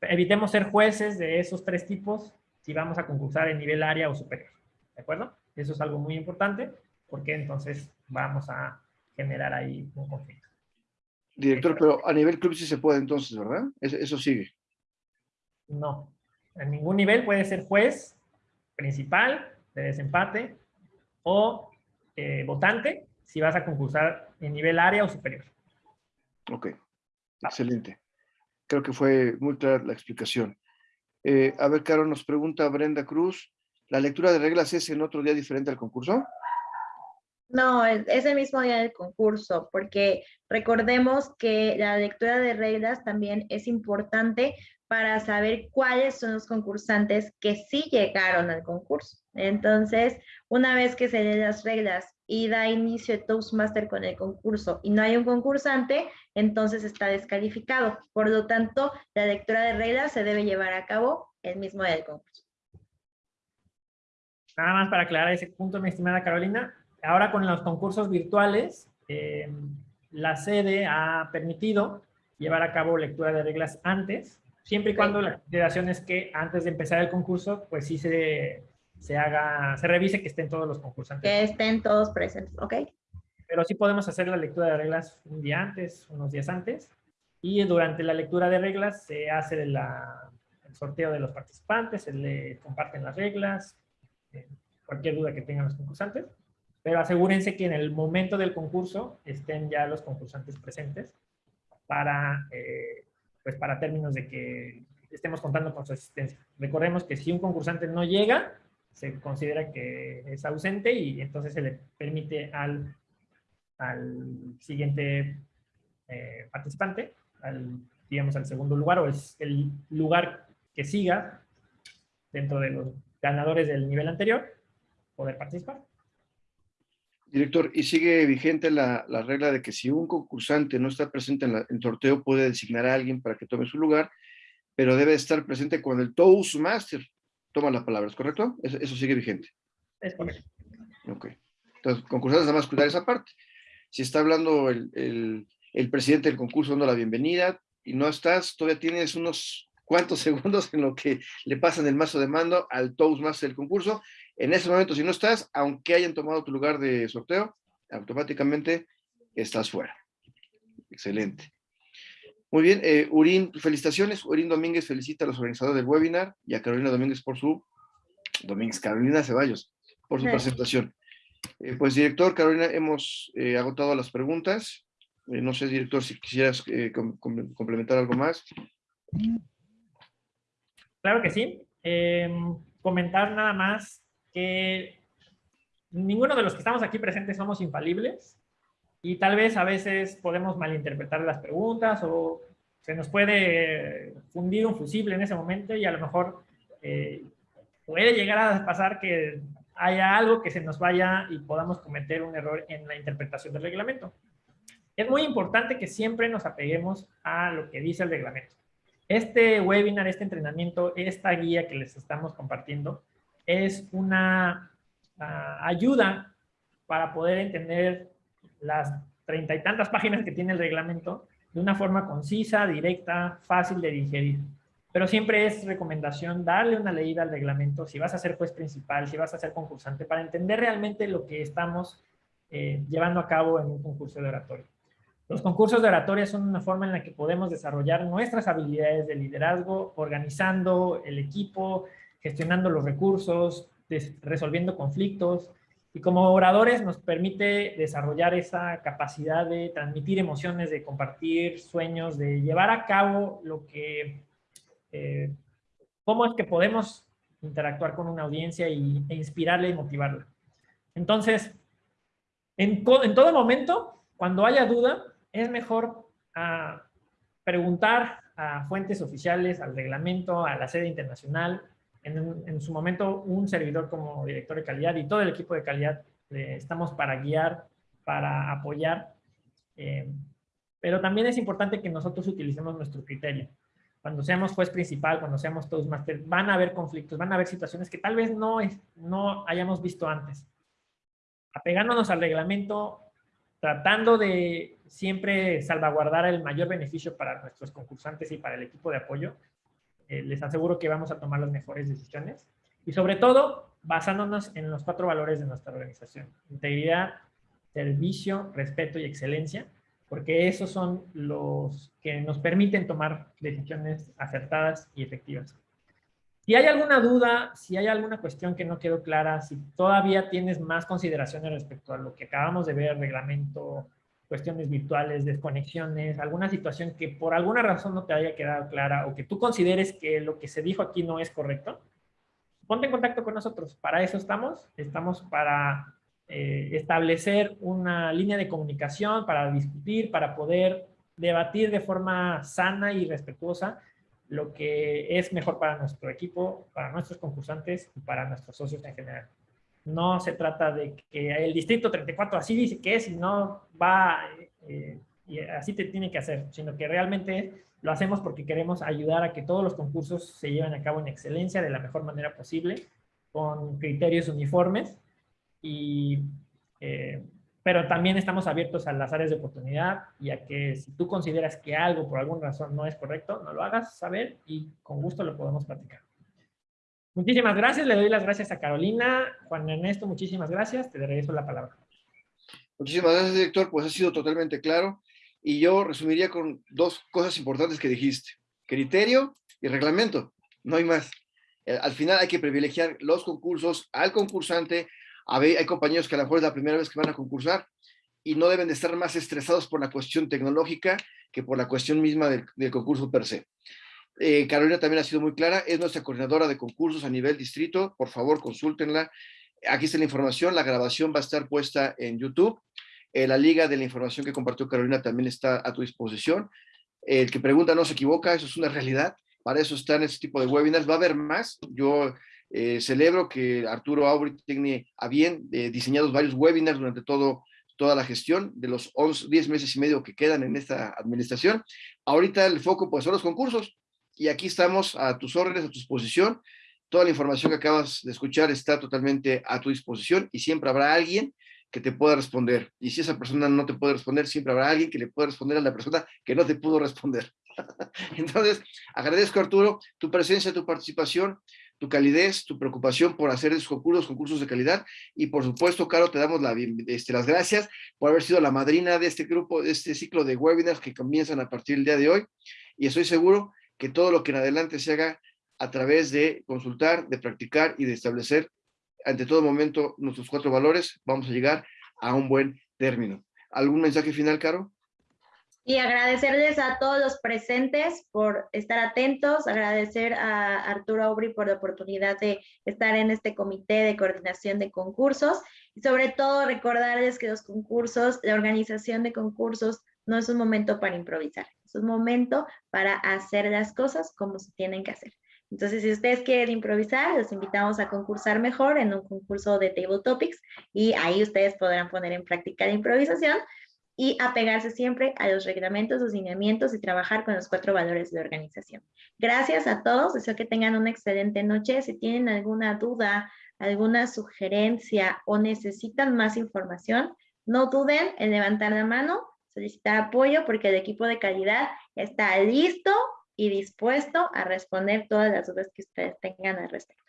evitemos ser jueces de esos tres tipos si vamos a concursar en nivel área o superior. ¿De acuerdo? Eso es algo muy importante porque entonces vamos a generar ahí un conflicto. Director, pero a nivel club sí se puede entonces, ¿verdad? Eso, sigue. No. En ningún nivel puede ser juez principal de desempate o eh, votante si vas a concursar en nivel área o superior. Ok. Excelente. Creo que fue muy clara la explicación. Eh, a ver, Caro, nos pregunta Brenda Cruz, ¿la lectura de reglas es en otro día diferente al concurso? No, es el mismo día del concurso, porque recordemos que la lectura de reglas también es importante para saber cuáles son los concursantes que sí llegaron al concurso. Entonces, una vez que se leen las reglas y da inicio Toastmaster con el concurso y no hay un concursante, entonces está descalificado. Por lo tanto, la lectura de reglas se debe llevar a cabo el mismo día del concurso. Nada más para aclarar ese punto, mi estimada Carolina. Ahora con los concursos virtuales, eh, la sede ha permitido llevar a cabo lectura de reglas antes, siempre y cuando la consideración es que antes de empezar el concurso, pues sí se se haga, se revise que estén todos los concursantes. Que estén todos presentes, ¿ok? Pero sí podemos hacer la lectura de reglas un día antes, unos días antes, y durante la lectura de reglas se hace el sorteo de los participantes, se le comparten las reglas, eh, cualquier duda que tengan los concursantes, pero asegúrense que en el momento del concurso estén ya los concursantes presentes para, eh, pues para términos de que estemos contando con su asistencia. Recordemos que si un concursante no llega, se considera que es ausente y entonces se le permite al, siguiente eh, participante, al, digamos, al segundo lugar o es el lugar que siga dentro de los ganadores del nivel anterior, poder participar. Director, ¿y sigue vigente la, la regla de que si un concursante no está presente en, el sorteo puede designar a alguien para que tome su lugar, pero debe estar presente con el Toastmaster toma las palabras, ¿correcto? Eso, sigue vigente. Es correcto. Ok. Entonces, concursantes, nada más cuidar esa parte. Si está hablando el, presidente del concurso dando la bienvenida y no estás, todavía tienes unos cuantos segundos en lo que le pasan el mazo de mando al Toastmaster del concurso. En ese momento, si no estás, aunque hayan tomado tu lugar de sorteo, automáticamente estás fuera. Excelente. Muy bien, eh, Urín, felicitaciones. Urín Domínguez felicita a los organizadores del webinar y a Carolina Domínguez por su, Domínguez, Carolina Ceballos, por su presentación. Eh, pues, director, Carolina, hemos eh, agotado las preguntas. no sé, director, si quisieras complementar algo más. Claro que sí. Em, comentar nada más que ninguno de los que estamos aquí presentes somos infalibles y tal vez a veces podemos malinterpretar las preguntas o se nos puede fundir un fusible en ese momento y a lo mejor eh, puede llegar a pasar que haya algo que se nos vaya y podamos cometer un error en la interpretación del reglamento. Es muy importante que siempre nos apeguemos a lo que dice el reglamento. Este webinar, este entrenamiento, esta guía que les estamos compartiendo es una ah, ayuda para poder entender las treinta y tantas páginas que tiene el reglamento de una forma concisa, directa, fácil de digerir. Pero siempre es recomendación darle una leída al reglamento si vas a ser juez principal, si vas a ser concursante, para entender realmente lo que estamos eh, llevando a cabo en un concurso de oratoria. Los concursos de oratoria son una forma en la que podemos desarrollar nuestras habilidades de liderazgo, organizando el equipo, gestionando los recursos, resolviendo conflictos, y como oradores nos permite desarrollar esa capacidad de transmitir emociones, de compartir sueños, de llevar a cabo lo que, eh, cómo es que podemos interactuar con una audiencia y, e inspirarle y motivarla. Entonces, en, en, todo momento, cuando haya duda, es mejor ah, preguntar a fuentes oficiales, al reglamento, a la sede internacional, en, su momento un servidor como director de calidad y todo el equipo de calidad estamos para guiar, para apoyar, eh, pero también es importante que nosotros utilicemos nuestro criterio. Cuando seamos juez principal, cuando seamos todos máster, van a haber conflictos, van a haber situaciones que tal vez no, no hayamos visto antes. Apegándonos al reglamento, tratando de siempre salvaguardar el mayor beneficio para nuestros concursantes y para el equipo de apoyo, eh, les aseguro que vamos a tomar las mejores decisiones. Y sobre todo, basándonos en los cuatro valores de nuestra organización. Integridad, servicio, respeto y excelencia, porque esos son los que nos permiten tomar decisiones acertadas y efectivas. Si hay alguna duda, si hay alguna cuestión que no quedó clara, si todavía tienes más consideraciones respecto a lo que acabamos de ver, reglamento, cuestiones virtuales, desconexiones, alguna situación que por alguna razón no te haya quedado clara o que tú consideres que lo que se dijo aquí no es correcto, ponte en contacto con nosotros. Para eso estamos. Estamos para eh, establecer una línea de comunicación, para discutir, para poder debatir de forma sana y respetuosa lo que es mejor para nuestro equipo, para nuestros concursantes y para nuestros socios en general. No se trata de que el distrito 34 así dice que es y no va eh, y así te tiene que hacer, sino que realmente lo hacemos porque queremos ayudar a que todos los concursos se lleven a cabo en excelencia de la mejor manera posible, con criterios uniformes, y, eh, pero también estamos abiertos a las áreas de oportunidad y a que si tú consideras que algo por alguna razón no es correcto, no lo hagas saber y con gusto lo podemos platicar. Muchísimas gracias, le doy las gracias a Carolina. Juan Ernesto, muchísimas gracias, te regreso la palabra. Muchísimas gracias, director, pues ha sido totalmente claro. Y yo resumiría con dos cosas importantes que dijiste. Criterio y reglamento, no hay más. Eh, al final hay que privilegiar los concursos al concursante. Hay compañeros que a lo mejor es la primera vez que van a concursar y no deben de estar más estresados por la cuestión tecnológica que por la cuestión misma del, concurso per se. Eh, Carolina también ha sido muy clara, es nuestra coordinadora de concursos a nivel distrito, por favor consúltenla. Aquí está la información, la grabación va a estar puesta en YouTube. Eh, la liga de la información que compartió Carolina también está a tu disposición. El que pregunta no se equivoca, eso es una realidad. Para eso están este tipo de webinars. Va a haber más. Yo eh, celebro que Arturo Aubry a bien diseñados varios webinars durante todo, toda la gestión de los 11, 10 meses y medio que quedan en esta administración. Ahorita el foco pues son los concursos y aquí estamos a tus órdenes, a tu disposición. Toda la información que acabas de escuchar está totalmente a tu disposición y siempre habrá alguien que te pueda responder. Y si esa persona no te puede responder, siempre habrá alguien que le pueda responder a la persona que no te pudo responder. Entonces, agradezco Arturo tu presencia, tu participación, tu calidez, tu preocupación por hacer esos concursos, concursos de calidad. Y por supuesto, Caro, te damos este, las gracias por haber sido la madrina de este grupo, de este ciclo de webinars que comienzan a partir del día de hoy. Y estoy seguro que todo lo que en adelante se haga a través de consultar, de practicar y de establecer ante todo momento nuestros cuatro valores, vamos a llegar a un buen término. ¿Algún mensaje final, Caro? Y agradecerles a todos los presentes por estar atentos, agradecer a Arturo Aubry por la oportunidad de estar en este comité de coordinación de concursos y sobre todo recordarles que los concursos, la organización de concursos no es un momento para improvisar, es un momento para hacer las cosas como se tienen que hacer. Entonces, si ustedes quieren improvisar, los invitamos a concursar mejor en un concurso de Table Topics y ahí ustedes podrán poner en práctica la improvisación y apegarse siempre a los reglamentos, los lineamientos y trabajar con los cuatro valores de organización. Gracias a todos, deseo que tengan una excelente noche. Si tienen alguna duda, alguna sugerencia o necesitan más información, no duden en levantar la mano solicitar apoyo porque el equipo de calidad está listo y dispuesto a responder todas las dudas que ustedes tengan al respecto.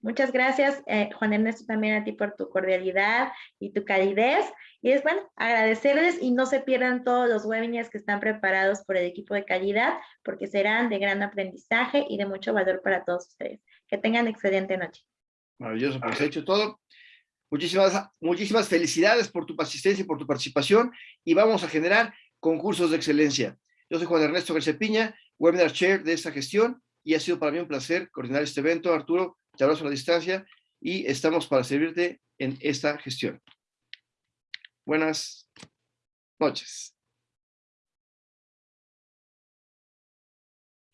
Muchas gracias, eh, Juan Ernesto, también a ti por tu cordialidad y tu calidez. Y es bueno, agradecerles y no se pierdan todos los webinars que están preparados por el equipo de calidad, porque serán de gran aprendizaje y de mucho valor para todos ustedes. Que tengan excelente noche. Maravilloso, pues he hecho todo. Muchísimas, muchísimas felicidades por tu asistencia y por tu participación y vamos a generar concursos de excelencia. Yo soy Juan Ernesto García Piña, Webinar Chair de esta gestión y ha sido para mí un placer coordinar este evento. Arturo, te abrazo a la distancia y estamos para servirte en esta gestión. Buenas noches.